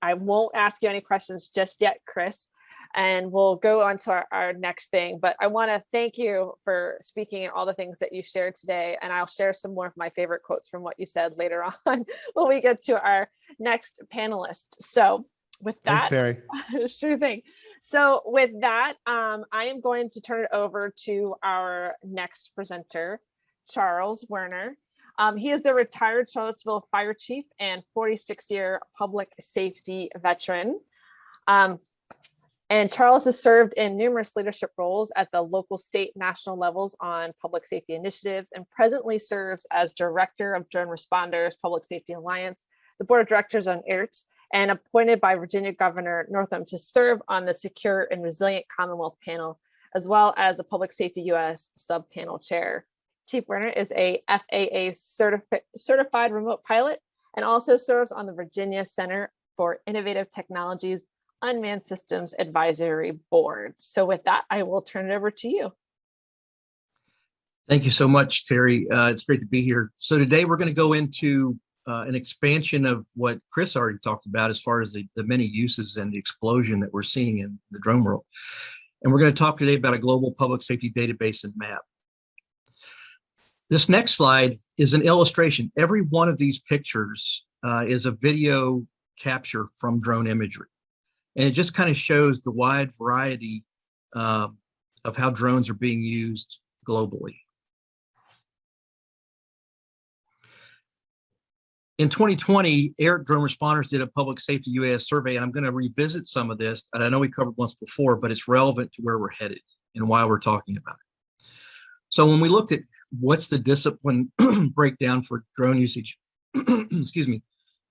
i won't ask you any questions just yet chris and we'll go on to our, our next thing. But i want to thank you for speaking and all the things that you shared today and i'll share some more of my favorite quotes from what you said later on when we get to our next panelist. So with that, Thanks, Terry. sure thing. So with that, um, I am going to turn it over to our next presenter, Charles Werner. Um, he is the retired Charlottesville fire chief and 46 year public safety veteran. Um, and Charles has served in numerous leadership roles at the local, state, national levels on public safety initiatives and presently serves as director of Drone Responders Public Safety Alliance, the board of directors on IRT, and appointed by Virginia Governor Northam to serve on the Secure and Resilient Commonwealth panel, as well as a Public Safety US sub-panel chair. Chief Werner is a FAA certifi certified remote pilot and also serves on the Virginia Center for Innovative Technologies Unmanned Systems Advisory Board. So with that, I will turn it over to you. Thank you so much, Terry. Uh, it's great to be here. So today we're going to go into uh, an expansion of what Chris already talked about as far as the, the many uses and the explosion that we're seeing in the drone world. And we're going to talk today about a global public safety database and map. This next slide is an illustration. Every one of these pictures uh, is a video capture from drone imagery. And it just kind of shows the wide variety uh, of how drones are being used globally. In 2020, AIRT Drone Responders did a public safety UAS survey, and I'm going to revisit some of this. And I know we covered once before, but it's relevant to where we're headed and why we're talking about it. So when we looked at what's the discipline breakdown for drone usage, excuse me,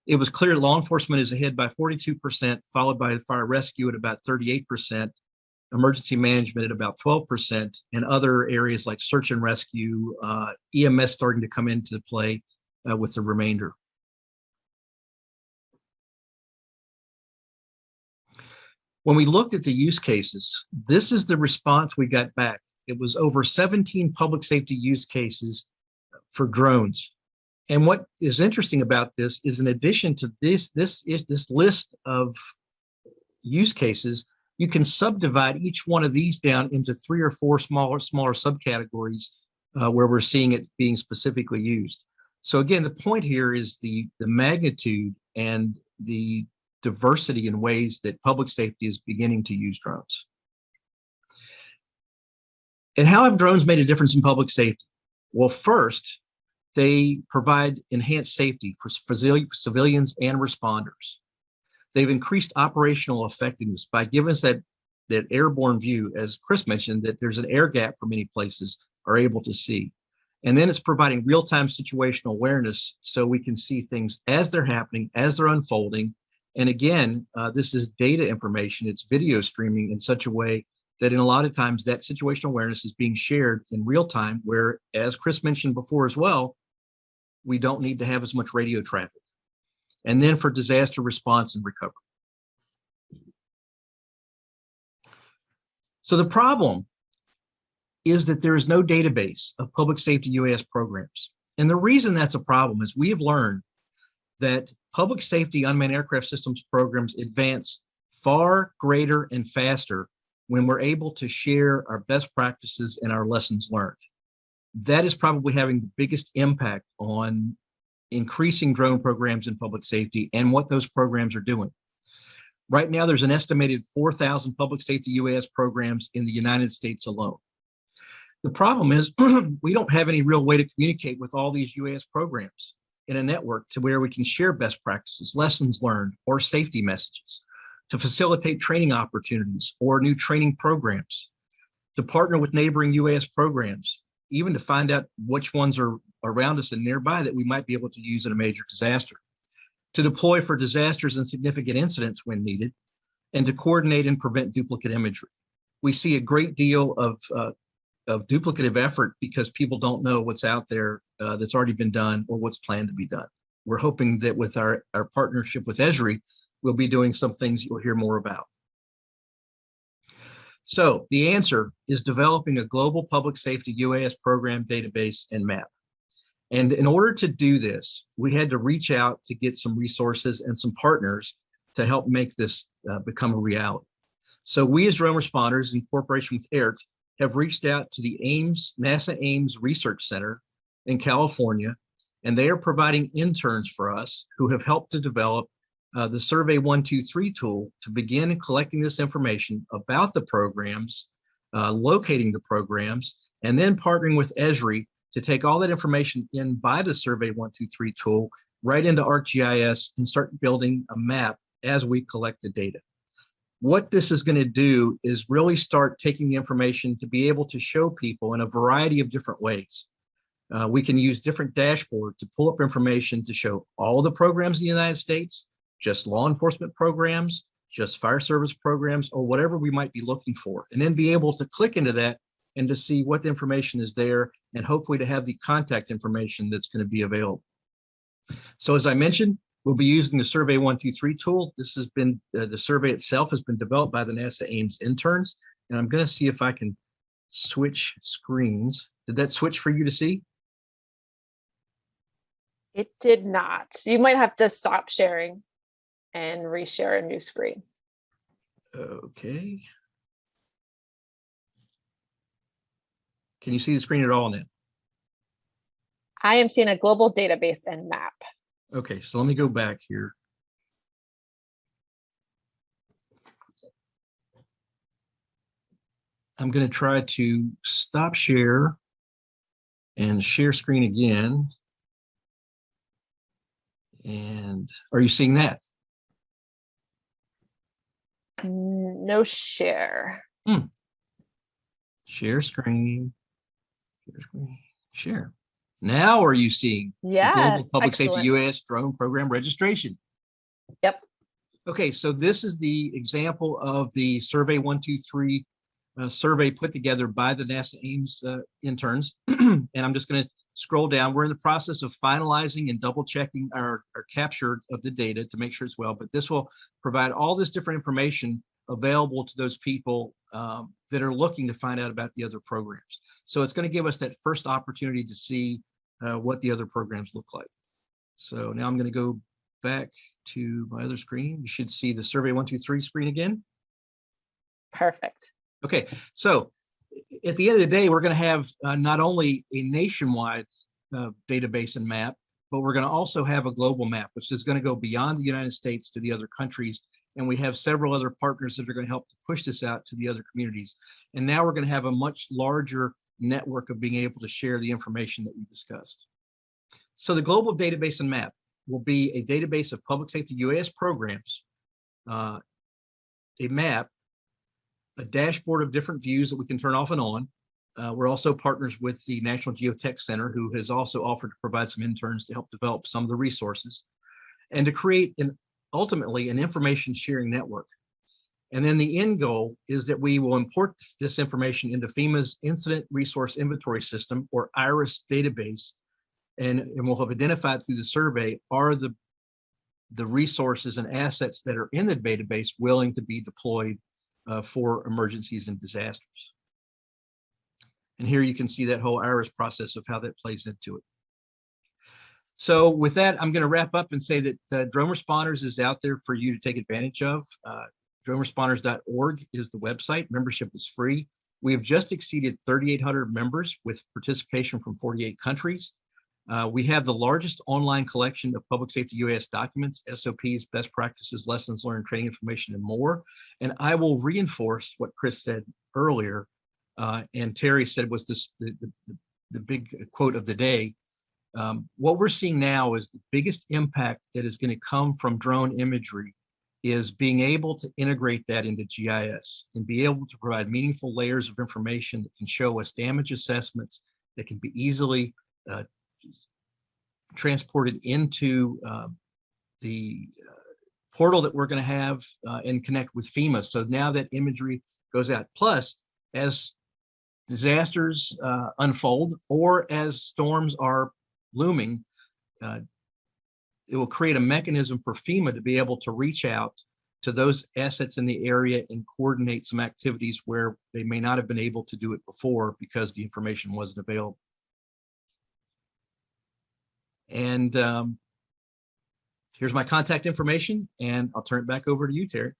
it was clear law enforcement is ahead by 42%, followed by fire rescue at about 38%, emergency management at about 12%, and other areas like search and rescue, uh, EMS starting to come into play uh, with the remainder. When we looked at the use cases, this is the response we got back. It was over 17 public safety use cases for drones. And what is interesting about this is in addition to this, this, this list of use cases, you can subdivide each one of these down into three or four smaller, smaller subcategories uh, where we're seeing it being specifically used. So again, the point here is the, the magnitude and the diversity in ways that public safety is beginning to use drones. And how have drones made a difference in public safety? Well, first, they provide enhanced safety for civilians and responders. They've increased operational effectiveness by giving us that, that airborne view, as Chris mentioned, that there's an air gap for many places are able to see. And then it's providing real-time situational awareness so we can see things as they're happening, as they're unfolding. And again, uh, this is data information, it's video streaming in such a way that in a lot of times that situational awareness is being shared in real time where, as Chris mentioned before as well, we don't need to have as much radio traffic. And then for disaster response and recovery. So the problem is that there is no database of public safety UAS programs. And the reason that's a problem is we have learned that public safety unmanned aircraft systems programs advance far greater and faster when we're able to share our best practices and our lessons learned that is probably having the biggest impact on increasing drone programs in public safety and what those programs are doing. Right now, there's an estimated 4,000 public safety UAS programs in the United States alone. The problem is we don't have any real way to communicate with all these UAS programs in a network to where we can share best practices, lessons learned, or safety messages, to facilitate training opportunities or new training programs, to partner with neighboring UAS programs, even to find out which ones are around us and nearby that we might be able to use in a major disaster, to deploy for disasters and significant incidents when needed, and to coordinate and prevent duplicate imagery. We see a great deal of, uh, of duplicative effort because people don't know what's out there uh, that's already been done or what's planned to be done. We're hoping that with our, our partnership with Esri, we'll be doing some things you'll hear more about. So the answer is developing a global public safety UAS program database and map. And in order to do this, we had to reach out to get some resources and some partners to help make this uh, become a reality. So we as drone responders in cooperation with AIRT have reached out to the Ames, NASA Ames Research Center in California, and they are providing interns for us who have helped to develop uh, the Survey 123 tool to begin collecting this information about the programs, uh, locating the programs, and then partnering with Esri to take all that information in by the Survey 123 tool right into ArcGIS and start building a map as we collect the data. What this is going to do is really start taking the information to be able to show people in a variety of different ways. Uh, we can use different dashboards to pull up information to show all the programs in the United States, just law enforcement programs, just fire service programs, or whatever we might be looking for, and then be able to click into that and to see what information is there and hopefully to have the contact information that's going to be available. So as I mentioned, we'll be using the Survey 123 tool. This has been, uh, the survey itself has been developed by the NASA Ames interns, and I'm going to see if I can switch screens. Did that switch for you to see? It did not. You might have to stop sharing and reshare a new screen. Okay. Can you see the screen at all now? I am seeing a global database and map. Okay, so let me go back here. I'm going to try to stop share and share screen again. And are you seeing that? No share. Hmm. Share screen. Share screen. Share. Now are you seeing the Yes, Global Public Safety. US Drone Program registration? Yep. Okay, so this is the example of the Survey 123 uh, survey put together by the NASA Ames uh, interns. And I'm just going to scroll down. We're in the process of finalizing and double checking our, our capture of the data to make sure it's well, but this will provide all this different information available to those people um, that are looking to find out about the other programs. So it's going to give us that first opportunity to see uh, what the other programs look like. So now I'm going to go back to my other screen. You should see the Survey 123 screen again. Perfect. Okay, so at the end of the day, we're going to have uh, not only a nationwide uh, database and map, but we're going to also have a global map, which is going to go beyond the United States to the other countries. And we have several other partners that are going to help to push this out to the other communities. And now we're going to have a much larger network of being able to share the information that we discussed. So the global database and map will be a database of public safety UAS programs, uh, a map a dashboard of different views that we can turn off and on. Uh, we're also partners with the National Geotech Center, who has also offered to provide some interns to help develop some of the resources and to create an ultimately an information sharing network. And then the end goal is that we will import this information into FEMA's Incident Resource Inventory System or IRIS database. And, and we'll have identified through the survey are the, the resources and assets that are in the database willing to be deployed uh, for emergencies and disasters. And here you can see that whole IRIS process of how that plays into it. So with that, I'm going to wrap up and say that uh, Drone Responders is out there for you to take advantage of. Uh, DroneResponders.org is the website. Membership is free. We have just exceeded 3,800 members with participation from 48 countries. Uh, we have the largest online collection of public safety UAS documents, SOPs, best practices, lessons learned, training information, and more. And I will reinforce what Chris said earlier, uh, and Terry said was this the, the, the big quote of the day. Um, what we're seeing now is the biggest impact that is going to come from drone imagery is being able to integrate that into GIS and be able to provide meaningful layers of information that can show us damage assessments that can be easily uh, transported into uh, the uh, portal that we're going to have uh, and connect with FEMA. So now that imagery goes out. Plus, as disasters uh, unfold or as storms are looming, uh, it will create a mechanism for FEMA to be able to reach out to those assets in the area and coordinate some activities where they may not have been able to do it before because the information wasn't available. And um, here's my contact information and I'll turn it back over to you, Terry.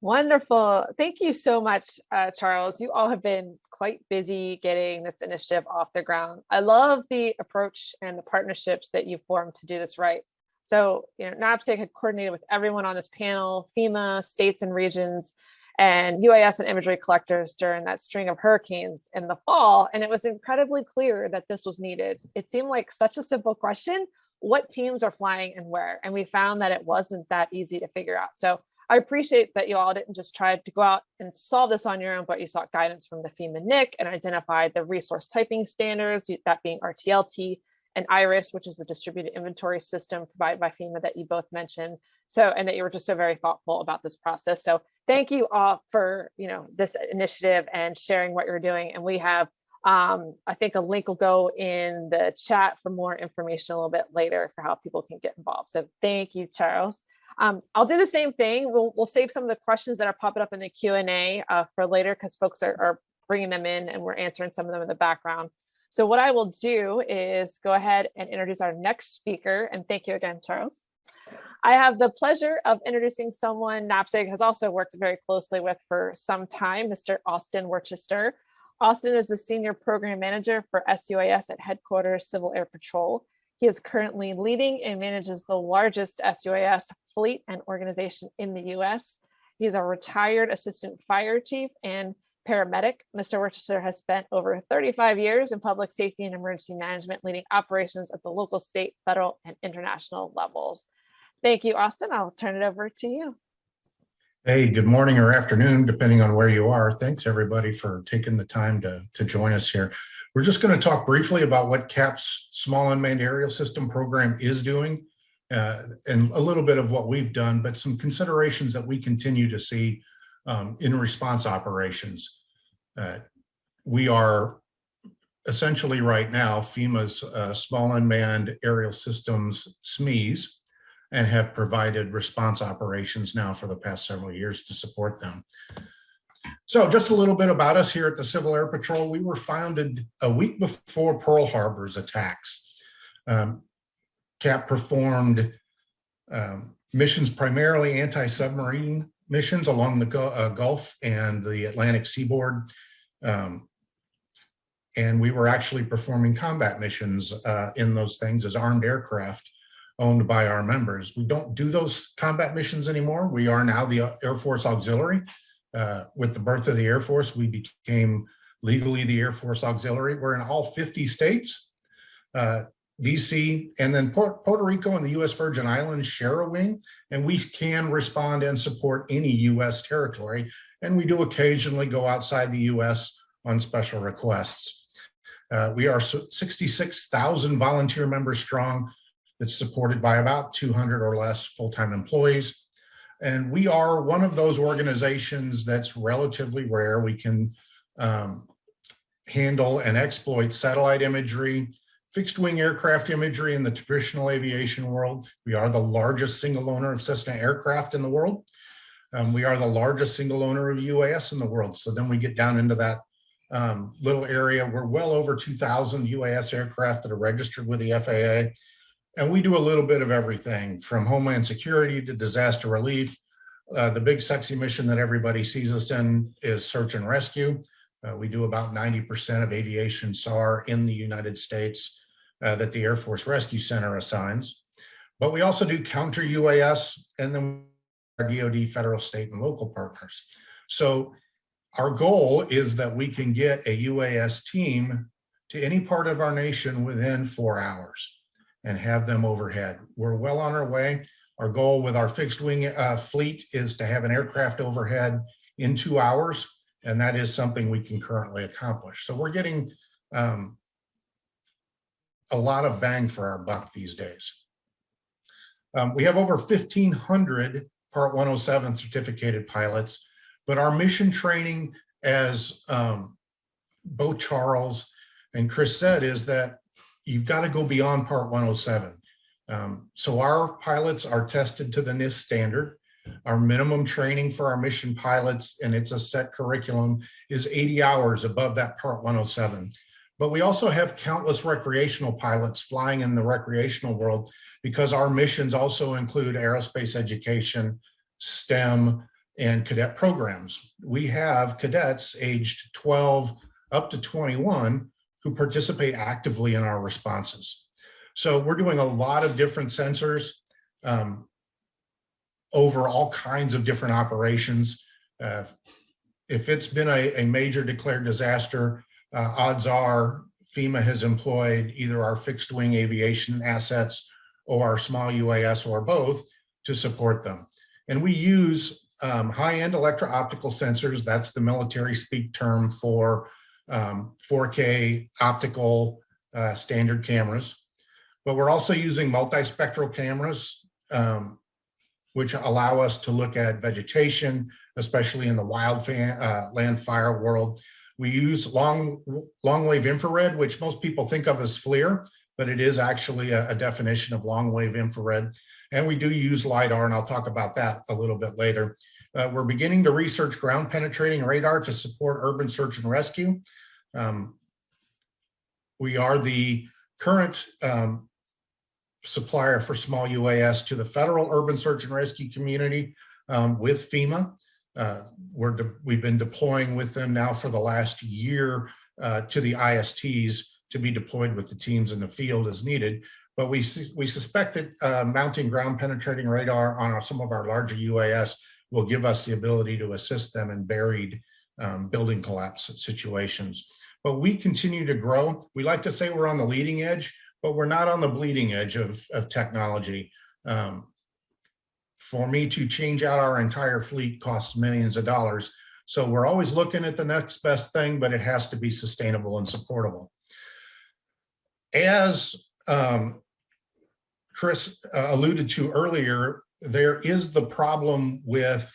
Wonderful. Thank you so much, uh, Charles. You all have been quite busy getting this initiative off the ground. I love the approach and the partnerships that you've formed to do this right. So, you know, NAPSIG had coordinated with everyone on this panel, FEMA, states and regions, and UAS and imagery collectors during that string of hurricanes in the fall. And it was incredibly clear that this was needed. It seemed like such a simple question, what teams are flying and where? And we found that it wasn't that easy to figure out. So I appreciate that you all didn't just try to go out and solve this on your own, but you sought guidance from the FEMA NIC and identified the resource typing standards, that being RTLT and IRIS, which is the distributed inventory system provided by FEMA that you both mentioned. So, and that you were just so very thoughtful about this process. So thank you all for, you know, this initiative and sharing what you're doing. And we have, um, I think a link will go in the chat for more information a little bit later for how people can get involved. So thank you, Charles. Um, I'll do the same thing. We'll, we'll save some of the questions that are popping up in the Q&A uh, for later because folks are, are bringing them in and we're answering some of them in the background. So what I will do is go ahead and introduce our next speaker. And thank you again, Charles. I have the pleasure of introducing someone NAPSIG has also worked very closely with for some time, Mr. Austin Worcester. Austin is the Senior Program Manager for SUAS at Headquarters Civil Air Patrol. He is currently leading and manages the largest SUAS fleet and organization in the US. He is a retired assistant fire chief and paramedic. Mr. Worcester has spent over 35 years in public safety and emergency management, leading operations at the local, state, federal, and international levels. Thank you, Austin. I'll turn it over to you. Hey, good morning or afternoon, depending on where you are. Thanks, everybody, for taking the time to, to join us here. We're just going to talk briefly about what CAP's Small Unmanned Aerial System program is doing uh, and a little bit of what we've done, but some considerations that we continue to see um, in response operations. Uh, we are essentially right now FEMA's uh, Small Unmanned Aerial Systems SMEs and have provided response operations now for the past several years to support them. So just a little bit about us here at the Civil Air Patrol. We were founded a week before Pearl Harbor's attacks. Um, CAP performed um, missions primarily anti-submarine missions along the uh, Gulf and the Atlantic seaboard. Um, and we were actually performing combat missions uh, in those things as armed aircraft owned by our members. We don't do those combat missions anymore. We are now the Air Force Auxiliary. Uh, with the birth of the Air Force, we became legally the Air Force Auxiliary. We're in all 50 states. Uh, DC and then Puerto Rico and the US Virgin Islands share a wing and we can respond and support any US territory. And we do occasionally go outside the US on special requests. Uh, we are 66,000 volunteer members strong that's supported by about 200 or less full-time employees. And we are one of those organizations that's relatively rare. We can um, handle and exploit satellite imagery, fixed wing aircraft imagery in the traditional aviation world. We are the largest single owner of Cessna aircraft in the world. Um, we are the largest single owner of UAS in the world. So then we get down into that um, little area. We're well over 2,000 UAS aircraft that are registered with the FAA. And we do a little bit of everything from homeland security to disaster relief. Uh, the big sexy mission that everybody sees us in is search and rescue. Uh, we do about 90% of aviation SAR in the United States uh, that the Air Force Rescue Center assigns. But we also do counter UAS and then our DoD federal, state, and local partners. So our goal is that we can get a UAS team to any part of our nation within four hours and have them overhead. We're well on our way. Our goal with our fixed wing uh, fleet is to have an aircraft overhead in two hours, and that is something we can currently accomplish. So we're getting um, a lot of bang for our buck these days. Um, we have over 1,500 Part 107 certificated pilots, but our mission training, as um, both Charles and Chris said, is that you've got to go beyond Part 107. Um, so our pilots are tested to the NIST standard. Our minimum training for our mission pilots, and it's a set curriculum, is 80 hours above that Part 107. But we also have countless recreational pilots flying in the recreational world because our missions also include aerospace education, STEM, and cadet programs. We have cadets aged 12 up to 21 who participate actively in our responses. So we're doing a lot of different sensors um, over all kinds of different operations. Uh, if it's been a, a major declared disaster, uh, odds are FEMA has employed either our fixed wing aviation assets or our small UAS or both to support them. And we use um, high-end electro-optical sensors. That's the military speak term for um, 4K optical uh, standard cameras. But we're also using multispectral cameras, um, which allow us to look at vegetation, especially in the wild fan, uh, land fire world. We use long, long wave infrared, which most people think of as FLIR, but it is actually a, a definition of long wave infrared. And we do use LIDAR, and I'll talk about that a little bit later. Uh, we're beginning to research ground penetrating radar to support urban search and rescue. Um, we are the current um, supplier for small UAS to the federal urban search and rescue community um, with FEMA. Uh, we're we've been deploying with them now for the last year uh, to the ISTs to be deployed with the teams in the field as needed. But we we suspect that uh, mounting ground penetrating radar on our, some of our larger UAS will give us the ability to assist them in buried um, building collapse situations. But we continue to grow. We like to say we're on the leading edge, but we're not on the bleeding edge of, of technology. Um, for me to change out our entire fleet costs millions of dollars. So we're always looking at the next best thing, but it has to be sustainable and supportable. As um, Chris uh, alluded to earlier, there is the problem with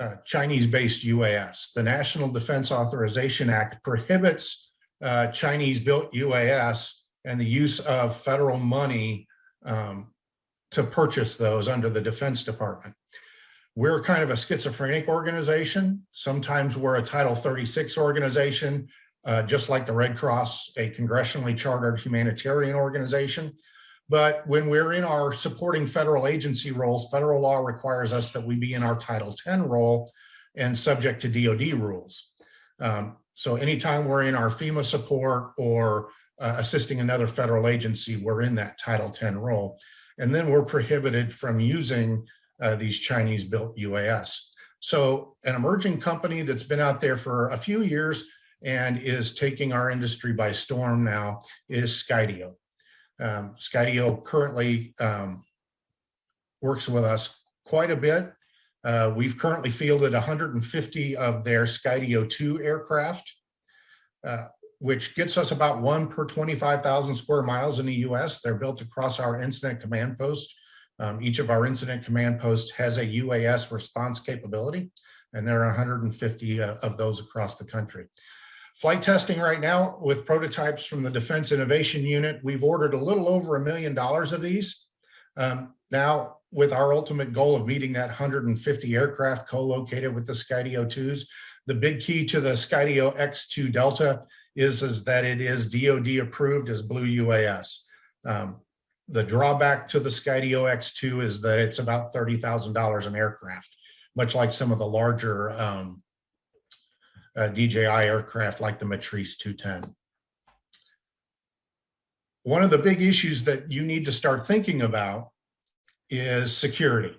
uh, Chinese-based UAS. The National Defense Authorization Act prohibits uh, Chinese-built UAS and the use of federal money um, to purchase those under the Defense Department. We're kind of a schizophrenic organization. Sometimes we're a Title 36 organization, uh, just like the Red Cross, a congressionally chartered humanitarian organization. But when we're in our supporting federal agency roles, federal law requires us that we be in our Title 10 role and subject to DOD rules. Um, so anytime we're in our FEMA support or uh, assisting another federal agency, we're in that Title 10 role. And then we're prohibited from using uh, these Chinese built UAS. So an emerging company that's been out there for a few years and is taking our industry by storm now is Skydio. Um, Skydio currently um, works with us quite a bit. Uh, we've currently fielded 150 of their Skydio 2 aircraft, uh, which gets us about one per 25,000 square miles in the US. They're built across our incident command post. Um, each of our incident command posts has a UAS response capability, and there are 150 uh, of those across the country. Flight testing right now with prototypes from the Defense Innovation Unit, we've ordered a little over a million dollars of these. Um, now, with our ultimate goal of meeting that 150 aircraft co-located with the Skydio 2s, the big key to the Skydio X2 Delta is, is that it is DOD approved as Blue UAS. Um, the drawback to the Skydio X2 is that it's about $30,000 an aircraft, much like some of the larger um, uh, DJI aircraft like the Matrice 210. One of the big issues that you need to start thinking about is security.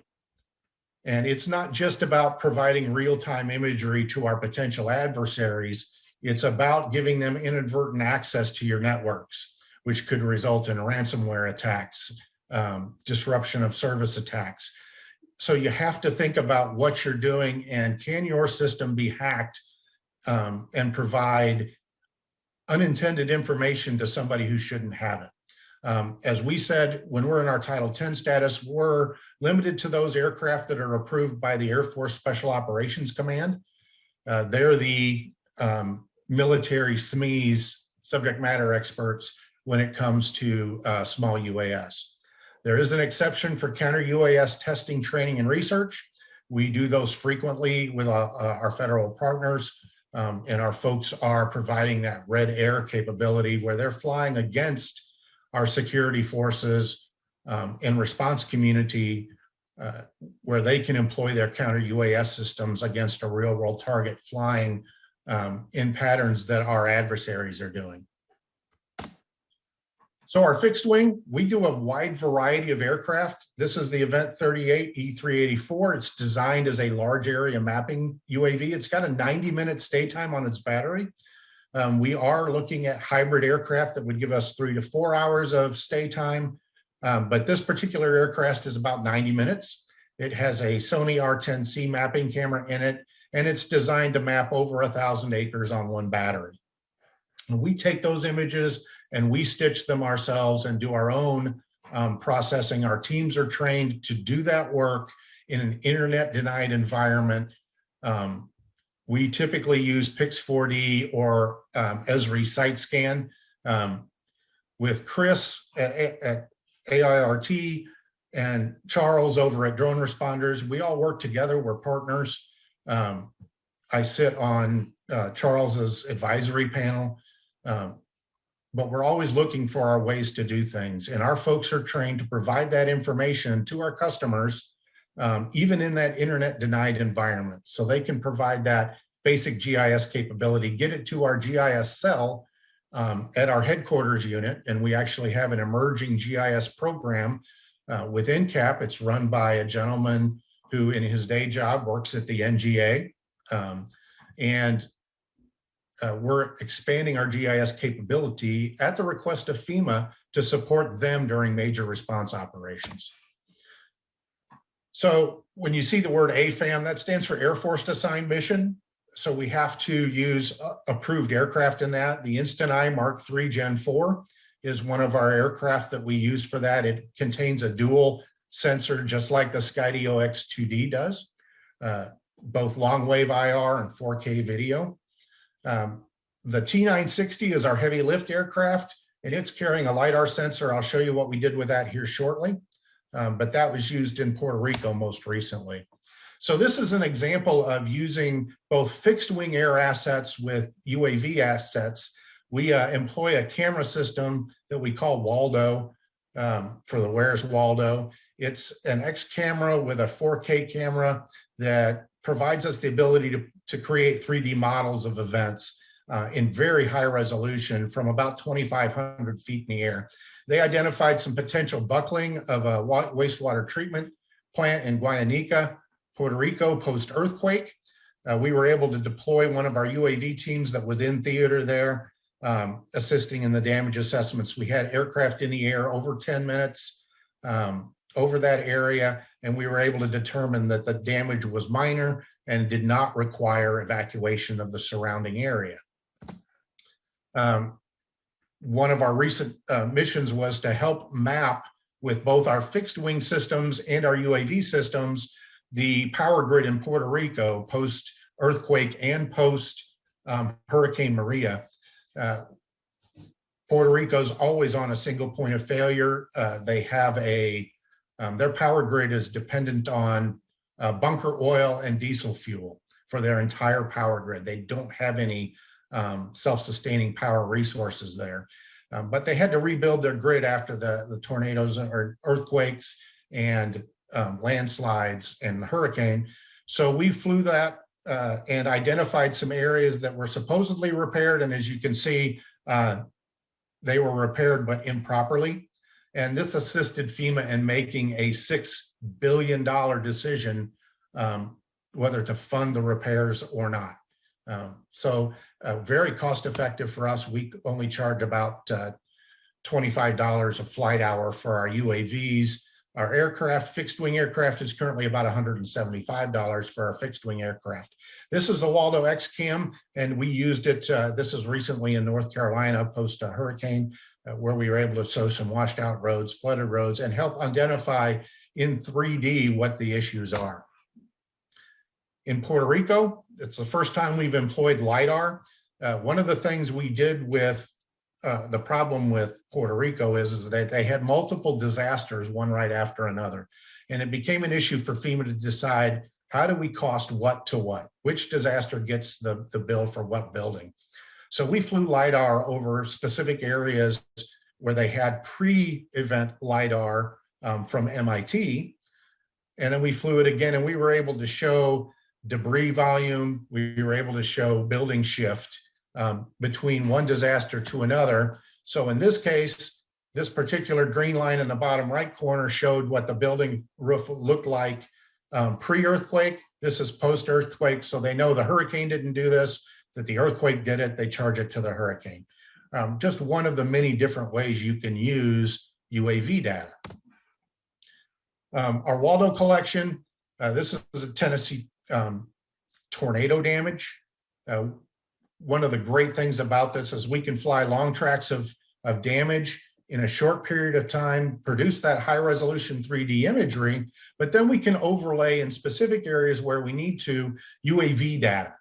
And it's not just about providing real-time imagery to our potential adversaries, it's about giving them inadvertent access to your networks, which could result in ransomware attacks, um, disruption of service attacks. So you have to think about what you're doing and can your system be hacked um, and provide unintended information to somebody who shouldn't have it. Um, as we said, when we're in our Title 10 status, we're limited to those aircraft that are approved by the Air Force Special Operations Command. Uh, they're the um, military SMEs, subject matter experts, when it comes to uh, small UAS. There is an exception for counter UAS testing, training, and research. We do those frequently with uh, uh, our federal partners. Um, and our folks are providing that red air capability where they're flying against our security forces um, and response community uh, where they can employ their counter UAS systems against a real world target flying um, in patterns that our adversaries are doing. So our fixed wing, we do a wide variety of aircraft. This is the Event 38 E384. It's designed as a large area mapping UAV. It's got a 90 minute stay time on its battery. Um, we are looking at hybrid aircraft that would give us three to four hours of stay time. Um, but this particular aircraft is about 90 minutes. It has a Sony R10C mapping camera in it, and it's designed to map over a thousand acres on one battery. And we take those images and we stitch them ourselves and do our own um, processing. Our teams are trained to do that work in an internet denied environment. Um, we typically use Pix4D or um, Esri site scan. Um, with Chris at, at AIRT and Charles over at Drone Responders, we all work together, we're partners. Um, I sit on uh, Charles's advisory panel. Um, but we're always looking for our ways to do things. And our folks are trained to provide that information to our customers, um, even in that internet denied environment. So they can provide that basic GIS capability, get it to our GIS cell um, at our headquarters unit. And we actually have an emerging GIS program uh, within CAP. It's run by a gentleman who in his day job works at the NGA. Um, And uh, we're expanding our GIS capability at the request of FEMA to support them during major response operations. So when you see the word AFAM, that stands for Air Force Assigned Mission. So we have to use uh, approved aircraft in that. The Instant Eye Mark III Gen 4 is one of our aircraft that we use for that. It contains a dual sensor, just like the Skydio X2D does, uh, both long wave IR and 4K video. Um, the T960 is our heavy lift aircraft, and it's carrying a LiDAR sensor. I'll show you what we did with that here shortly, um, but that was used in Puerto Rico most recently. So this is an example of using both fixed wing air assets with UAV assets. We uh, employ a camera system that we call Waldo um, for the Where's Waldo. It's an X camera with a 4K camera that provides us the ability to, to create 3D models of events uh, in very high resolution from about 2,500 feet in the air. They identified some potential buckling of a wastewater treatment plant in Guayanica, Puerto Rico post-earthquake. Uh, we were able to deploy one of our UAV teams that was in theater there, um, assisting in the damage assessments. We had aircraft in the air over 10 minutes um, over that area, and we were able to determine that the damage was minor and did not require evacuation of the surrounding area. Um, one of our recent uh, missions was to help map with both our fixed wing systems and our UAV systems the power grid in Puerto Rico post earthquake and post um, Hurricane Maria. Uh, Puerto Rico's always on a single point of failure. Uh, they have a, um, their power grid is dependent on uh, bunker oil and diesel fuel for their entire power grid. They don't have any um, self-sustaining power resources there. Um, but they had to rebuild their grid after the, the tornadoes or earthquakes and um, landslides and the hurricane. So we flew that uh, and identified some areas that were supposedly repaired. And as you can see, uh, they were repaired, but improperly. And this assisted FEMA in making a $6 billion decision um, whether to fund the repairs or not. Um, so uh, very cost effective for us. We only charge about uh, $25 a flight hour for our UAVs our aircraft, fixed wing aircraft is currently about $175 for our fixed wing aircraft. This is the Waldo X-Cam, and we used it, uh, this is recently in North Carolina post a hurricane, where we were able to show some washed out roads, flooded roads, and help identify in 3D what the issues are. In Puerto Rico, it's the first time we've employed LiDAR. Uh, one of the things we did with uh, the problem with Puerto Rico is, is that they had multiple disasters, one right after another. And it became an issue for FEMA to decide how do we cost what to what? Which disaster gets the, the bill for what building? So we flew LiDAR over specific areas where they had pre-event LiDAR um, from MIT. And then we flew it again and we were able to show debris volume. We were able to show building shift um, between one disaster to another. So in this case, this particular green line in the bottom right corner showed what the building roof looked like um, pre-earthquake. This is post-earthquake, so they know the hurricane didn't do this, that the earthquake did it, they charge it to the hurricane. Um, just one of the many different ways you can use UAV data. Um, our Waldo collection, uh, this is a Tennessee um, tornado damage. Uh, one of the great things about this is we can fly long tracks of, of damage in a short period of time, produce that high resolution 3D imagery, but then we can overlay in specific areas where we need to UAV data.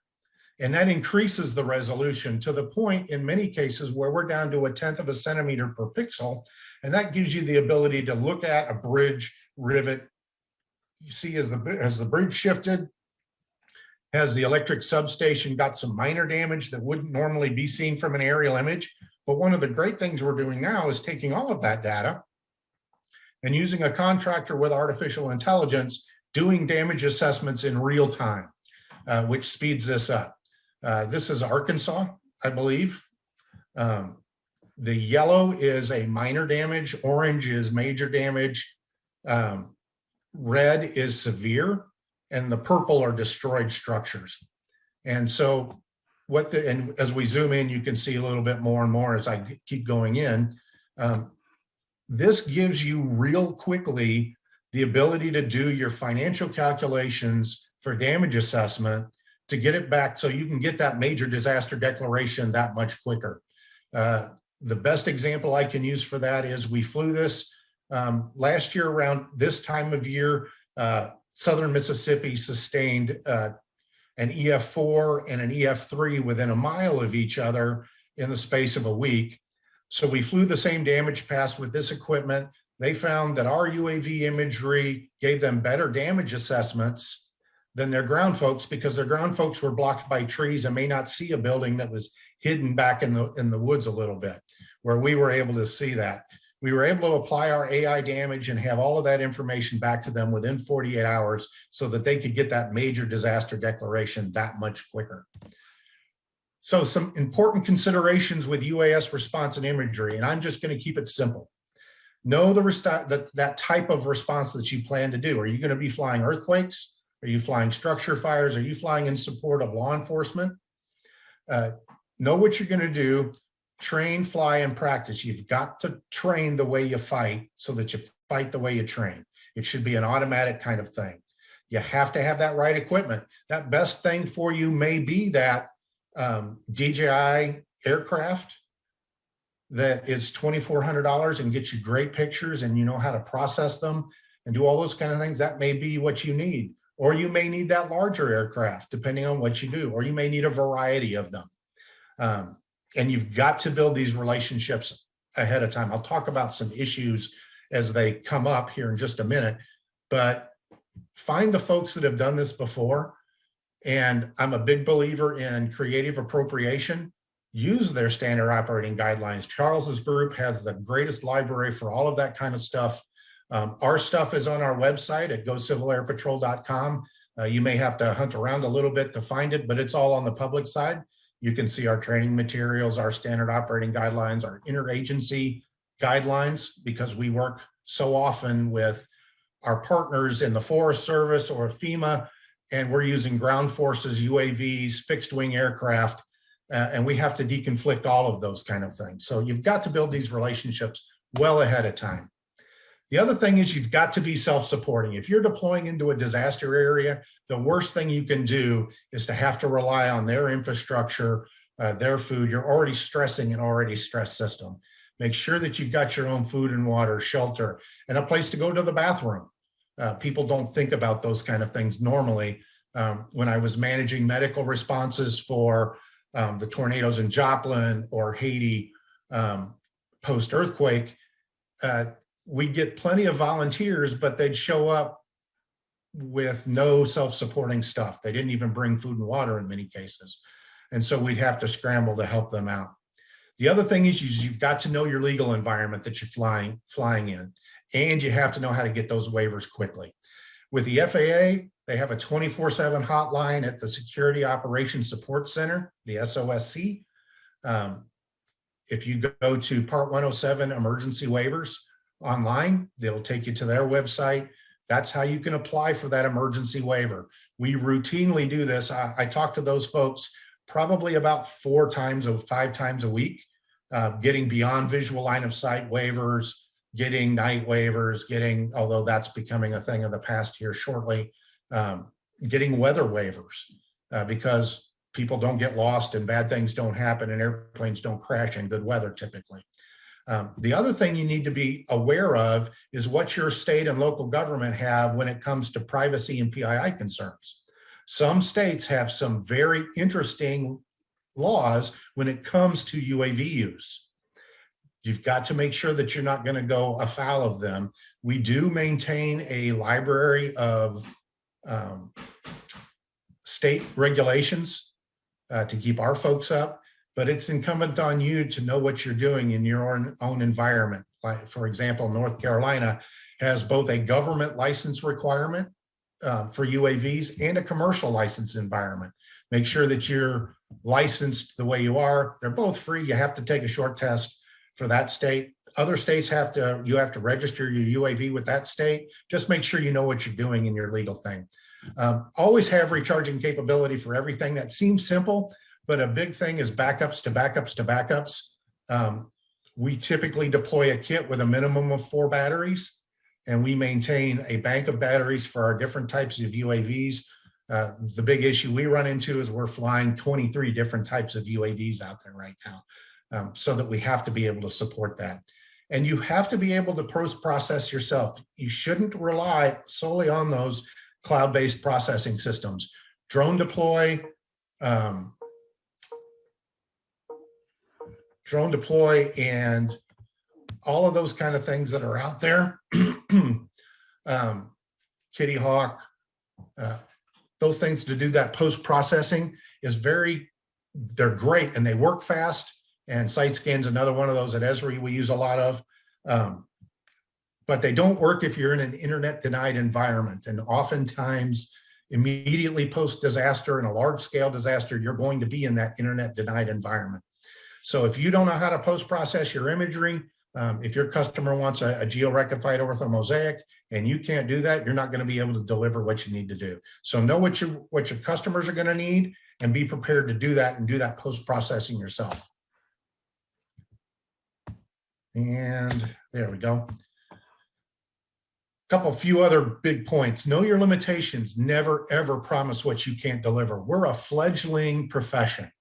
And that increases the resolution to the point in many cases where we're down to a tenth of a centimeter per pixel. And that gives you the ability to look at a bridge rivet. You see as the, as the bridge shifted, has the electric substation got some minor damage that wouldn't normally be seen from an aerial image. But one of the great things we're doing now is taking all of that data and using a contractor with artificial intelligence, doing damage assessments in real time, uh, which speeds this up. Uh, this is Arkansas, I believe. Um, the yellow is a minor damage, orange is major damage, um, red is severe, and the purple are destroyed structures. And so what the, and as we zoom in, you can see a little bit more and more as I keep going in. Um, this gives you real quickly the ability to do your financial calculations for damage assessment to get it back so you can get that major disaster declaration that much quicker. Uh, the best example I can use for that is we flew this um, last year around this time of year, uh, Southern Mississippi sustained uh, an EF4 and an EF3 within a mile of each other in the space of a week. So we flew the same damage pass with this equipment. They found that our UAV imagery gave them better damage assessments than their ground folks because their ground folks were blocked by trees and may not see a building that was hidden back in the in the woods a little bit where we were able to see that we were able to apply our AI damage and have all of that information back to them within 48 hours so that they could get that major disaster declaration that much quicker. So some important considerations with UAS response and imagery, and I'm just going to keep it simple. Know the that, that type of response that you plan to do. Are you going to be flying earthquakes? Are you flying structure fires? Are you flying in support of law enforcement? Uh, know what you're going to do train, fly, and practice. You've got to train the way you fight so that you fight the way you train. It should be an automatic kind of thing. You have to have that right equipment. That best thing for you may be that um, DJI aircraft that is $2,400 and gets you great pictures and you know how to process them and do all those kind of things. That may be what you need. Or you may need that larger aircraft, depending on what you do, or you may need a variety of them. Um, and you've got to build these relationships ahead of time. I'll talk about some issues as they come up here in just a minute, but find the folks that have done this before. And I'm a big believer in creative appropriation. Use their standard operating guidelines. Charles's group has the greatest library for all of that kind of stuff. Um, our stuff is on our website at gocivilairpatrol.com. Uh, you may have to hunt around a little bit to find it, but it's all on the public side. You can see our training materials, our standard operating guidelines, our interagency guidelines, because we work so often with our partners in the Forest Service or FEMA, and we're using ground forces, UAVs, fixed wing aircraft, uh, and we have to deconflict all of those kind of things. So you've got to build these relationships well ahead of time. The other thing is you've got to be self-supporting. If you're deploying into a disaster area, the worst thing you can do is to have to rely on their infrastructure, uh, their food. You're already stressing an already stressed system. Make sure that you've got your own food and water, shelter, and a place to go to the bathroom. Uh, people don't think about those kind of things normally. Um, when I was managing medical responses for um, the tornadoes in Joplin or Haiti um, post-earthquake, uh, we'd get plenty of volunteers, but they'd show up with no self-supporting stuff. They didn't even bring food and water in many cases. And so we'd have to scramble to help them out. The other thing is you've got to know your legal environment that you're flying, flying in, and you have to know how to get those waivers quickly. With the FAA, they have a 24-7 hotline at the Security Operations Support Center, the SOSC. Um, if you go to Part 107 emergency waivers, online. They'll take you to their website. That's how you can apply for that emergency waiver. We routinely do this. I, I talk to those folks probably about four times or five times a week, uh, getting beyond visual line of sight waivers, getting night waivers, getting, although that's becoming a thing of the past here shortly, um, getting weather waivers uh, because people don't get lost and bad things don't happen and airplanes don't crash in good weather typically. Um, the other thing you need to be aware of is what your state and local government have when it comes to privacy and PII concerns. Some states have some very interesting laws when it comes to UAV use. You've got to make sure that you're not going to go afoul of them. We do maintain a library of um, state regulations uh, to keep our folks up but it's incumbent on you to know what you're doing in your own, own environment. Like, for example, North Carolina has both a government license requirement um, for UAVs and a commercial license environment. Make sure that you're licensed the way you are. They're both free. You have to take a short test for that state. Other states have to, you have to register your UAV with that state. Just make sure you know what you're doing in your legal thing. Um, always have recharging capability for everything that seems simple, but a big thing is backups to backups to backups. Um, we typically deploy a kit with a minimum of four batteries and we maintain a bank of batteries for our different types of UAVs. Uh, the big issue we run into is we're flying 23 different types of UAVs out there right now. Um, so that we have to be able to support that. And you have to be able to post-process yourself. You shouldn't rely solely on those cloud-based processing systems. Drone deploy, um, drone deploy and all of those kind of things that are out there. um, Kitty Hawk, uh, those things to do that post-processing is very, they're great and they work fast. And site scan's another one of those at Esri we use a lot of. Um, but they don't work if you're in an internet denied environment. And oftentimes immediately post disaster and a large scale disaster, you're going to be in that internet denied environment. So if you don't know how to post process your imagery, um, if your customer wants a, a geo-rectified ortho mosaic and you can't do that, you're not going to be able to deliver what you need to do. So know what your what your customers are going to need and be prepared to do that and do that post-processing yourself. And there we go. A couple few other big points. Know your limitations. Never ever promise what you can't deliver. We're a fledgling profession.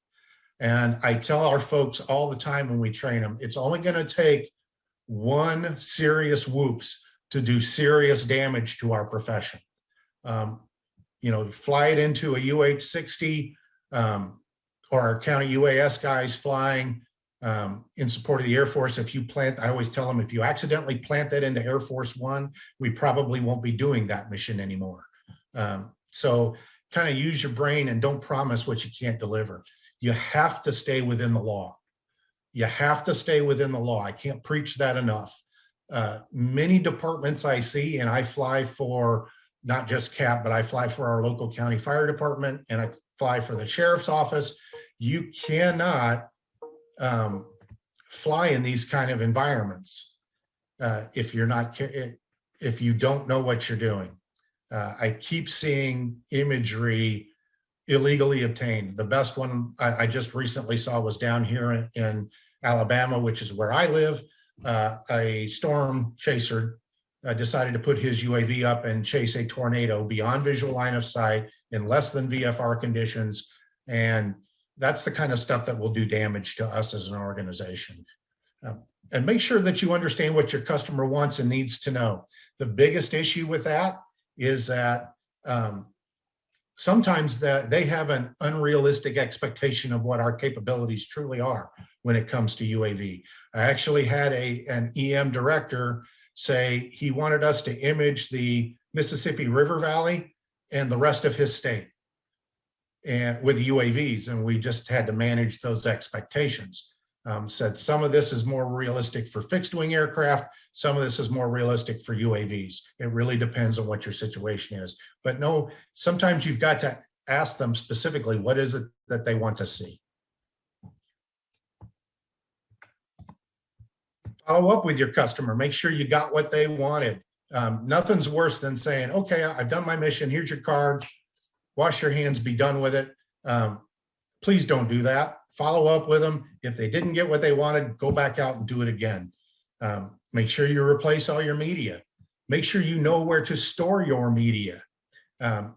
And I tell our folks all the time when we train them, it's only going to take one serious whoops to do serious damage to our profession. Um, you know, fly it into a UH-60 um, or our county UAS guys flying um, in support of the Air Force. If you plant, I always tell them, if you accidentally plant that into Air Force One, we probably won't be doing that mission anymore. Um, so kind of use your brain and don't promise what you can't deliver. You have to stay within the law. You have to stay within the law. I can't preach that enough. Uh, many departments I see, and I fly for not just CAP, but I fly for our local county fire department and I fly for the sheriff's office. You cannot um, fly in these kind of environments uh, if you're not, if you don't know what you're doing. Uh, I keep seeing imagery illegally obtained. The best one I, I just recently saw was down here in, in Alabama, which is where I live. Uh, a storm chaser uh, decided to put his UAV up and chase a tornado beyond visual line of sight in less than VFR conditions. And that's the kind of stuff that will do damage to us as an organization. Um, and make sure that you understand what your customer wants and needs to know. The biggest issue with that is that um, sometimes that they have an unrealistic expectation of what our capabilities truly are when it comes to UAV. I actually had a an EM director say he wanted us to image the Mississippi River Valley and the rest of his state and with UAVs and we just had to manage those expectations. Um, said some of this is more realistic for fixed wing aircraft, some of this is more realistic for UAVs. It really depends on what your situation is. But no, sometimes you've got to ask them specifically, what is it that they want to see? Follow up with your customer, make sure you got what they wanted. Um, nothing's worse than saying, okay, I've done my mission, here's your card, wash your hands, be done with it. Um, please don't do that. Follow up with them. If they didn't get what they wanted, go back out and do it again. Um, Make sure you replace all your media. Make sure you know where to store your media. Um,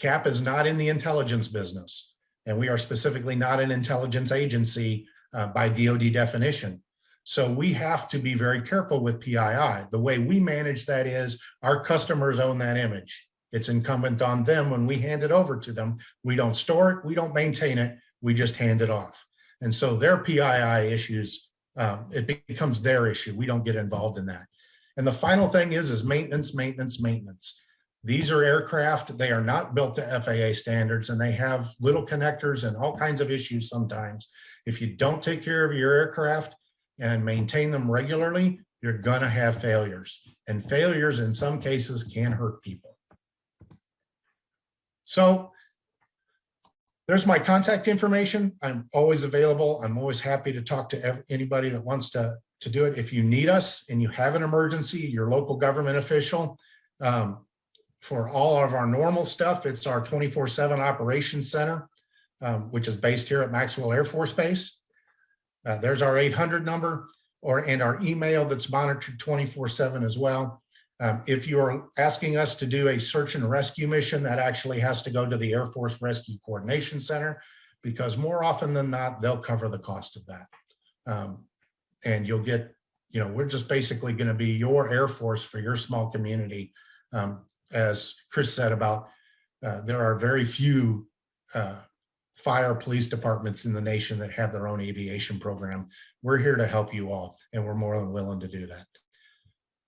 CAP is not in the intelligence business, and we are specifically not an intelligence agency uh, by DoD definition. So we have to be very careful with PII. The way we manage that is our customers own that image. It's incumbent on them when we hand it over to them. We don't store it, we don't maintain it, we just hand it off. And so their PII issues um, it becomes their issue. We don't get involved in that. And the final thing is, is maintenance, maintenance, maintenance. These are aircraft, they are not built to FAA standards and they have little connectors and all kinds of issues sometimes. If you don't take care of your aircraft and maintain them regularly, you're gonna have failures. And failures in some cases can hurt people. So there's my contact information. I'm always available. I'm always happy to talk to anybody that wants to, to do it. If you need us and you have an emergency, your local government official, um, for all of our normal stuff, it's our 24/7 operations center, um, which is based here at Maxwell Air Force Base. Uh, there's our 800 number or and our email that's monitored 24/7 as well. Um, if you're asking us to do a search and rescue mission, that actually has to go to the Air Force Rescue Coordination Center because more often than not, they'll cover the cost of that. Um, and you'll get, you know, we're just basically going to be your Air Force for your small community. Um, as Chris said about, uh, there are very few uh, fire police departments in the nation that have their own aviation program. We're here to help you all, and we're more than willing to do that.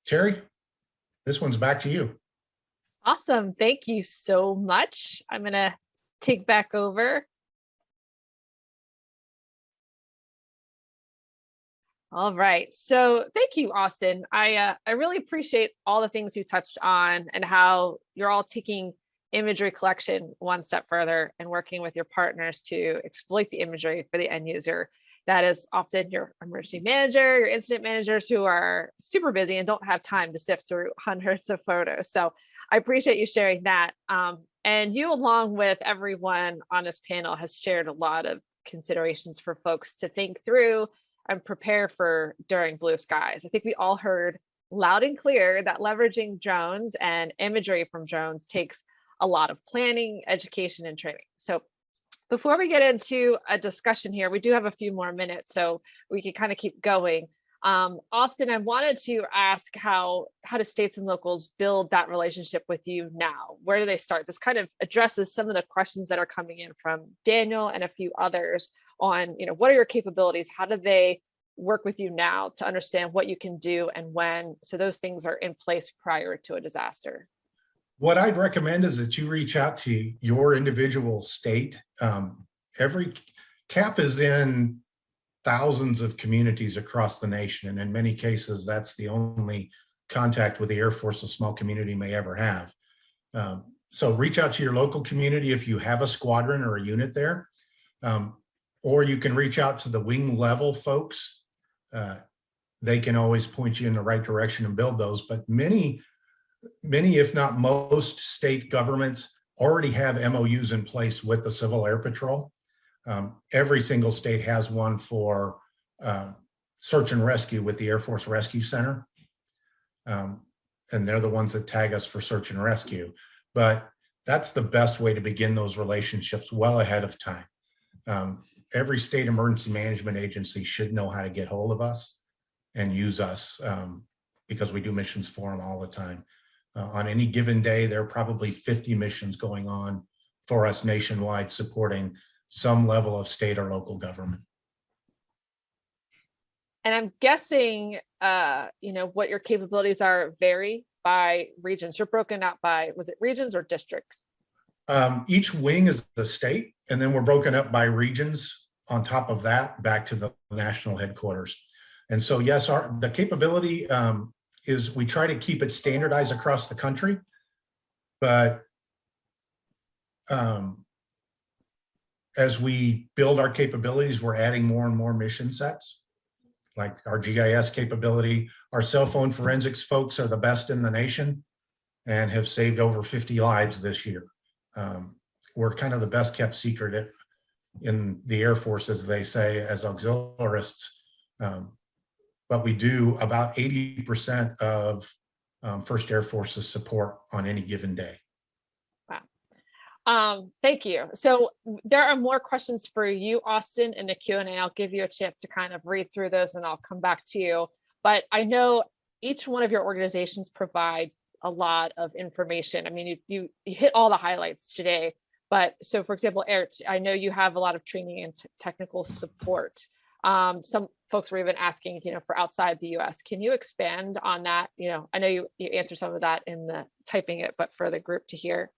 Terry, this one's back to you. Awesome. Thank you so much. I'm going to take back over. All right. So thank you, Austin. I uh, I really appreciate all the things you touched on and how you're all taking imagery collection one step further and working with your partners to exploit the imagery for the end user. That is often your emergency manager, your incident managers who are super busy and don't have time to sift through hundreds of photos. So I appreciate you sharing that. Um, and you, along with everyone on this panel, has shared a lot of considerations for folks to think through and prepare for during blue skies. I think we all heard loud and clear that leveraging drones and imagery from drones takes a lot of planning, education, and training. So before we get into a discussion here, we do have a few more minutes, so we can kind of keep going. Um, Austin, I wanted to ask how how do states and locals build that relationship with you now? Where do they start? This kind of addresses some of the questions that are coming in from Daniel and a few others on, you know, what are your capabilities? How do they work with you now to understand what you can do and when? So those things are in place prior to a disaster. What I'd recommend is that you reach out to your individual state. Um, every CAP is in thousands of communities across the nation. And in many cases, that's the only contact with the Air Force a small community may ever have. Um, so reach out to your local community if you have a squadron or a unit there. Um, or you can reach out to the wing level folks. Uh, they can always point you in the right direction and build those. But many many, if not most state governments already have MOUs in place with the Civil Air Patrol. Um, every single state has one for uh, search and rescue with the Air Force Rescue Center. Um, and they're the ones that tag us for search and rescue. But that's the best way to begin those relationships well ahead of time. Um, every state emergency management agency should know how to get hold of us and use us um, because we do missions for them all the time. Uh, on any given day, there are probably 50 missions going on for us nationwide supporting some level of state or local government. And I'm guessing, uh, you know, what your capabilities are vary by regions. You're broken out by, was it regions or districts? Um, each wing is the state, and then we're broken up by regions on top of that back to the national headquarters. And so, yes, our the capability um, is we try to keep it standardized across the country, but um, as we build our capabilities, we're adding more and more mission sets, like our GIS capability. Our cell phone forensics folks are the best in the nation and have saved over 50 lives this year. Um, we're kind of the best kept secret in the Air Force, as they say, as auxiliarists. Um, but we do about 80% of um, First Air Force's support on any given day. Wow. Um, thank you. So there are more questions for you, Austin, in the Q&A. I'll give you a chance to kind of read through those and I'll come back to you. But I know each one of your organizations provide a lot of information. I mean, you, you, you hit all the highlights today. But so, for example, Eric, I know you have a lot of training and technical support. Um, some folks were even asking, you know, for outside the US. Can you expand on that? You know, I know you, you answered some of that in the typing it, but for the group to hear.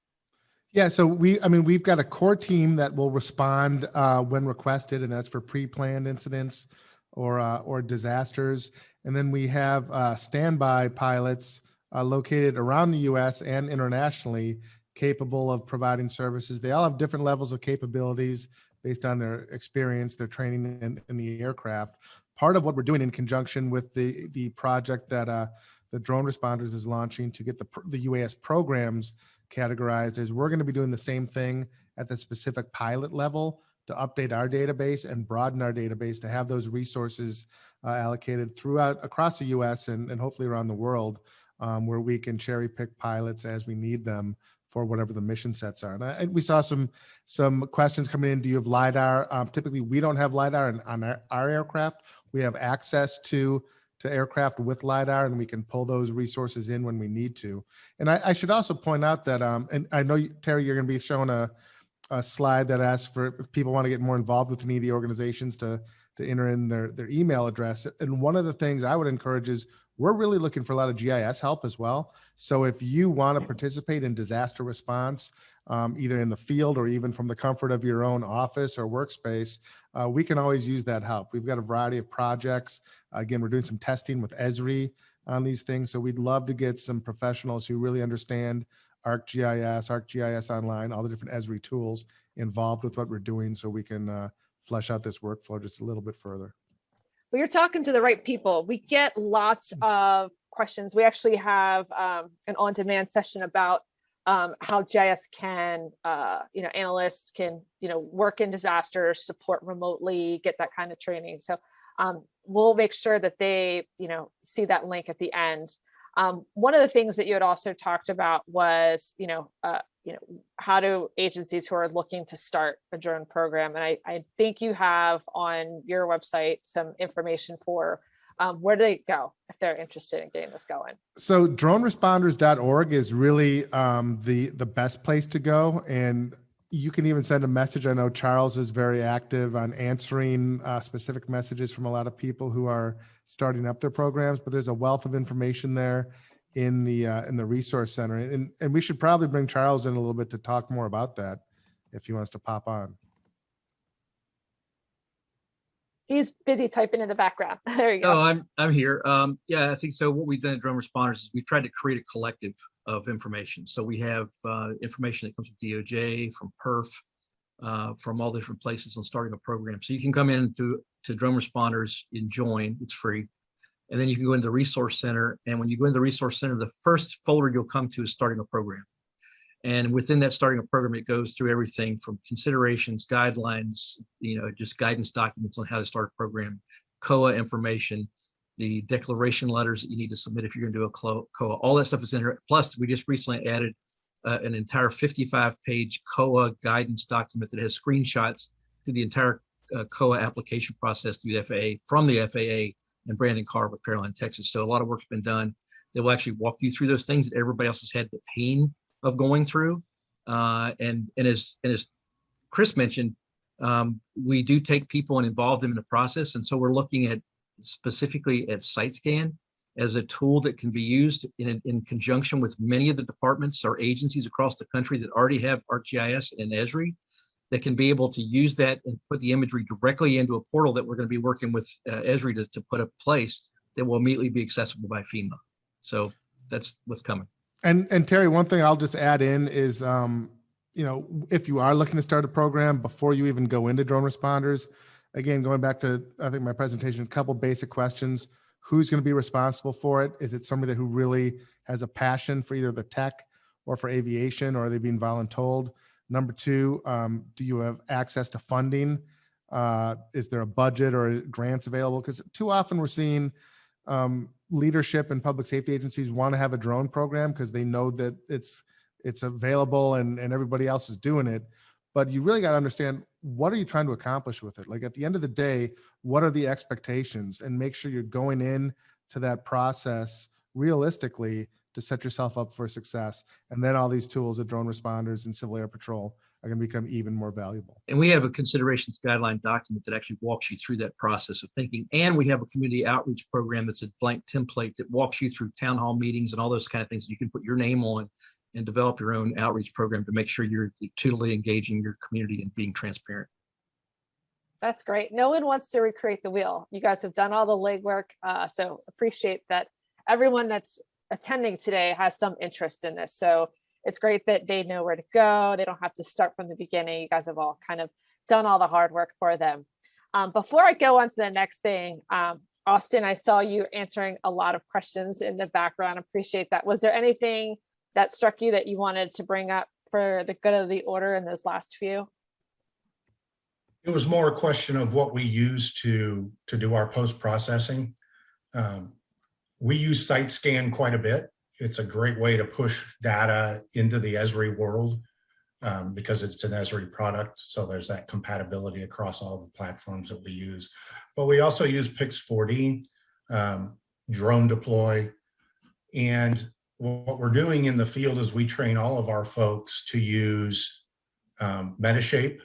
Yeah, so we, I mean, we've got a core team that will respond uh, when requested, and that's for pre-planned incidents or uh, or disasters. And then we have uh, standby pilots uh, located around the U.S. and internationally capable of providing services. They all have different levels of capabilities based on their experience, their training in, in the aircraft. Part of what we're doing in conjunction with the, the project that uh, that Drone Responders is launching to get the, the UAS programs categorized is we're going to be doing the same thing at the specific pilot level to update our database and broaden our database to have those resources uh, allocated throughout across the US and, and hopefully around the world um, where we can cherry pick pilots as we need them for whatever the mission sets are. And, I, we saw some some questions coming in. Do you have LiDAR? Um, typically, we don't have LiDAR in, on our, our aircraft. We have access to to aircraft with LiDAR and we can pull those resources in when we need to. And I, I should also point out that, um, and I know, you- Terry, you're going to be showing a, a slide that asks for if people want to get more involved with any of the organizations to to enter in their their email address. And one of the things I would encourage is we're really looking for a lot of GIS help as well. So if you want to participate in disaster response, um, either in the field or even from the comfort of your own office or workspace, uh, we can always use that help. We've got a variety of projects. Again, we're doing some testing with Esri on these things. So we'd love to get some professionals who really understand ArcGIS, ArcGIS Online, all the different Esri tools involved with what we're doing so we can uh, flesh out this workflow just a little bit further. Well, you're talking to the right people. We get lots of questions. We actually have um, an on-demand session about um, how GIS can, uh, you know, analysts can, you know, work in disasters, support remotely, get that kind of training. So um, we'll make sure that they, you know, see that link at the end. Um, one of the things that you had also talked about was, you know, uh, you know, how do agencies who are looking to start a drone program, and I, I think you have on your website some information for um, where do they go if they're interested in getting this going? So droneresponders.org is really um, the the best place to go, and you can even send a message. I know Charles is very active on answering uh, specific messages from a lot of people who are starting up their programs. But there's a wealth of information there in the uh, in the resource center, and and we should probably bring Charles in a little bit to talk more about that if he wants to pop on. He's busy typing in the background. There you No, go. I'm, I'm here. Um, yeah, I think so. What we've done at Drone Responders is we've tried to create a collective of information. So we have, uh, information that comes from DOJ, from PERF, uh, from all different places on starting a program. So you can come in to, to Drone Responders and join, it's free. And then you can go into the Resource Center. And when you go into the Resource Center, the first folder you'll come to is starting a program. And within that starting a program, it goes through everything from considerations, guidelines, you know, just guidance documents on how to start a program, COA information, the declaration letters that you need to submit if you're going to do a COA. All that stuff is in here. Plus, we just recently added uh, an entire 55-page COA guidance document that has screenshots to the entire uh, COA application process through the FAA from the FAA and Brandon Carr with Caroline, Texas. So a lot of work's been done. They will actually walk you through those things that everybody else has had the pain of going through. Uh, and and as and as Chris mentioned, um, we do take people and involve them in the process. And so we're looking at specifically at SiteScan as a tool that can be used in, in conjunction with many of the departments or agencies across the country that already have ArcGIS and Esri that can be able to use that and put the imagery directly into a portal that we're going to be working with uh, Esri to, to put a place that will immediately be accessible by FEMA. So that's what's coming. And and Terry, one thing I'll just add in is, um, you know, if you are looking to start a program before you even go into drone responders, again, going back to I think my presentation, a couple basic questions: Who's going to be responsible for it? Is it somebody who really has a passion for either the tech or for aviation, or are they being voluntold? Number two, um, do you have access to funding? Uh, is there a budget or grants available? Because too often we're seeing um, leadership and public safety agencies want to have a drone program because they know that it's it's available and and everybody else is doing it but you really got to understand what are you trying to accomplish with it like at the end of the day what are the expectations and make sure you're going in to that process realistically to set yourself up for success and then all these tools of drone responders and civil air patrol are going to become even more valuable And we have a considerations guideline document that actually walks you through that process of thinking. And we have a community outreach program that's a blank template that walks you through town hall meetings and all those kind of things. You can put your name on and develop your own outreach program to make sure you're totally engaging your community and being transparent. That's great. No one wants to recreate the wheel. You guys have done all the legwork. Uh, so appreciate that everyone that's attending today has some interest in this. So it's great that they know where to go. They don't have to start from the beginning. You guys have all kind of done all the hard work for them. Um, before I go on to the next thing, um, Austin, I saw you answering a lot of questions in the background. Appreciate that. Was there anything that struck you that you wanted to bring up for the good of the order in those last few? It was more a question of what we use to, to do our post-processing. Um, We use site scan quite a bit. It's a great way to push data into the Esri world um, because it's an Esri product. So there's that compatibility across all the platforms that we use. But we also use Pix4D, um, Drone Deploy. And what we're doing in the field is we train all of our folks to use um, Metashape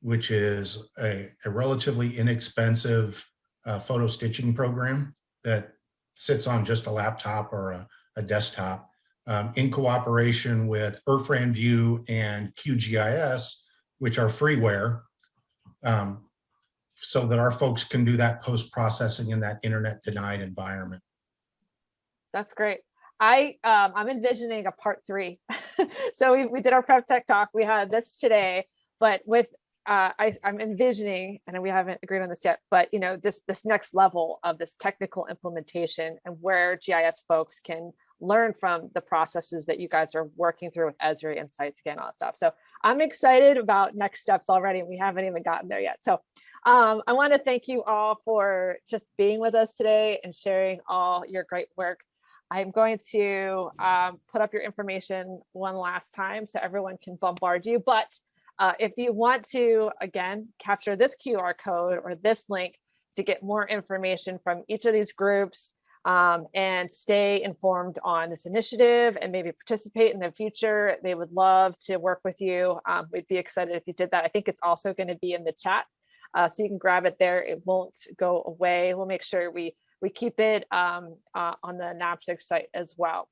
which is a, a relatively inexpensive uh, photo stitching program that sits on just a laptop or a, a desktop um, in cooperation with Irfan View and QGIS, which are freeware, um, so that our folks can do that post-processing in that internet denied environment. That's great. I, um, I'm envisioning a part three. so we, we did our prep tech talk. We had this today, but with uh, I, I'm envisioning, and we haven't agreed on this yet, but you know, this this next level of this technical implementation and where GIS folks can learn from the processes that you guys are working through with Esri and SiteScan, all that stuff. So I'm excited about next steps already. And we haven't even gotten there yet. So um, I want to thank you all for just being with us today and sharing all your great work. I'm going to um, put up your information one last time so everyone can bombard you, but uh, if you want to, again, capture this QR code or this link to get more information from each of these groups um, and stay informed on this initiative and maybe participate in the future, they would love to work with you. Um, we'd be excited if you did that. I think it's also going to be in the chat, uh, so you can grab it there. It won't go away. We'll make sure we we keep it um, uh, on the NAPSG site as well.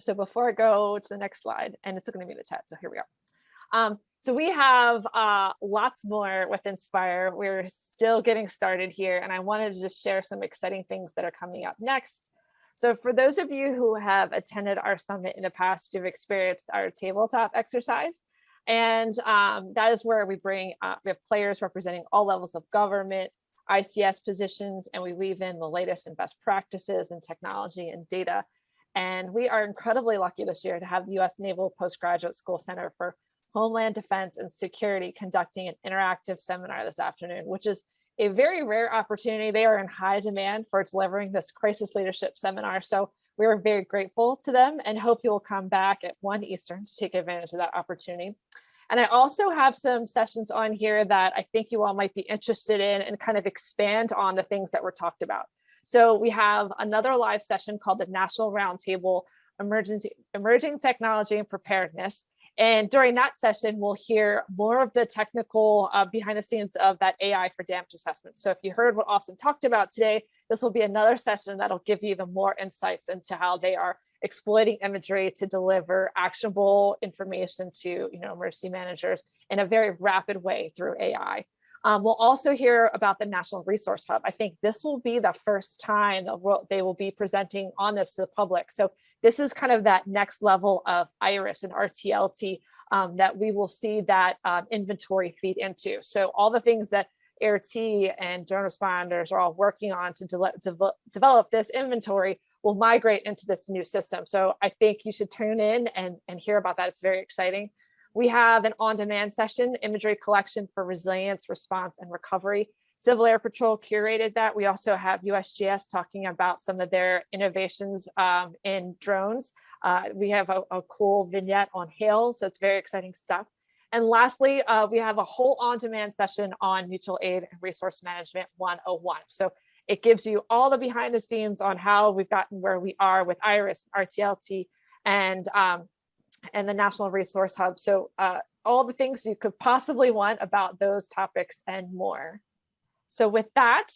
So before I go to the next slide, and it's going to be the chat, so here we are. So we have uh, lots more with Inspire. We're still getting started here, and I wanted to just share some exciting things that are coming up next. So for those of you who have attended our summit in the past, you've experienced our tabletop exercise. And um, that is where we bring, uh, we have players representing all levels of government, ICS positions, and we weave in the latest and best practices and technology and data. And we are incredibly lucky this year to have the US Naval Postgraduate School Center for Homeland Defense and Security conducting an interactive seminar this afternoon, which is a very rare opportunity. They are in high demand for delivering this crisis leadership seminar. So we are very grateful to them and hope you will come back at 1 Eastern to take advantage of that opportunity. And I also have some sessions on here that I think you all might be interested in and kind of expand on the things that were talked about. So we have another live session called the National Roundtable Emergency, Emerging Technology and Preparedness. And during that session, we'll hear more of the technical uh, behind the scenes of that AI for damage assessment. So if you heard what Austin talked about today, this will be another session that'll give you even more insights into how they are exploiting imagery to deliver actionable information to you know, emergency managers in a very rapid way through AI. Um, we'll also hear about the National Resource Hub. I think this will be the first time they will be presenting on this to the public. So this is kind of that next level of IRIS and RTLT um, that we will see that um, inventory feed into. So all the things that AIRT and drone responders are all working on to de de develop this inventory will migrate into this new system. So I think you should tune in and, and hear about that. It's very exciting. We have an on-demand session, imagery collection for resilience, response, and recovery. Civil Air Patrol curated that. We also have USGS talking about some of their innovations um, in drones. Uh, we have a, a, cool vignette on hail, so it's very exciting stuff. And lastly, uh, we have a whole on-demand session on mutual aid and resource management 101. So it gives you all the behind the scenes on how we've gotten where we are with IRIS, RTLT, and, um, and the National Resource Hub. So uh, all the things you could possibly want about those topics and more. So with that,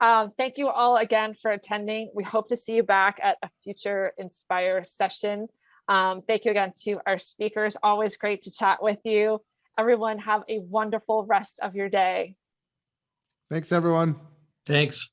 um, thank you all again for attending. We hope to see you back at a future Inspire session. Um, thank you again to our speakers. Always great to chat with you. Everyone have a wonderful rest of your day. Thanks, everyone. Thanks.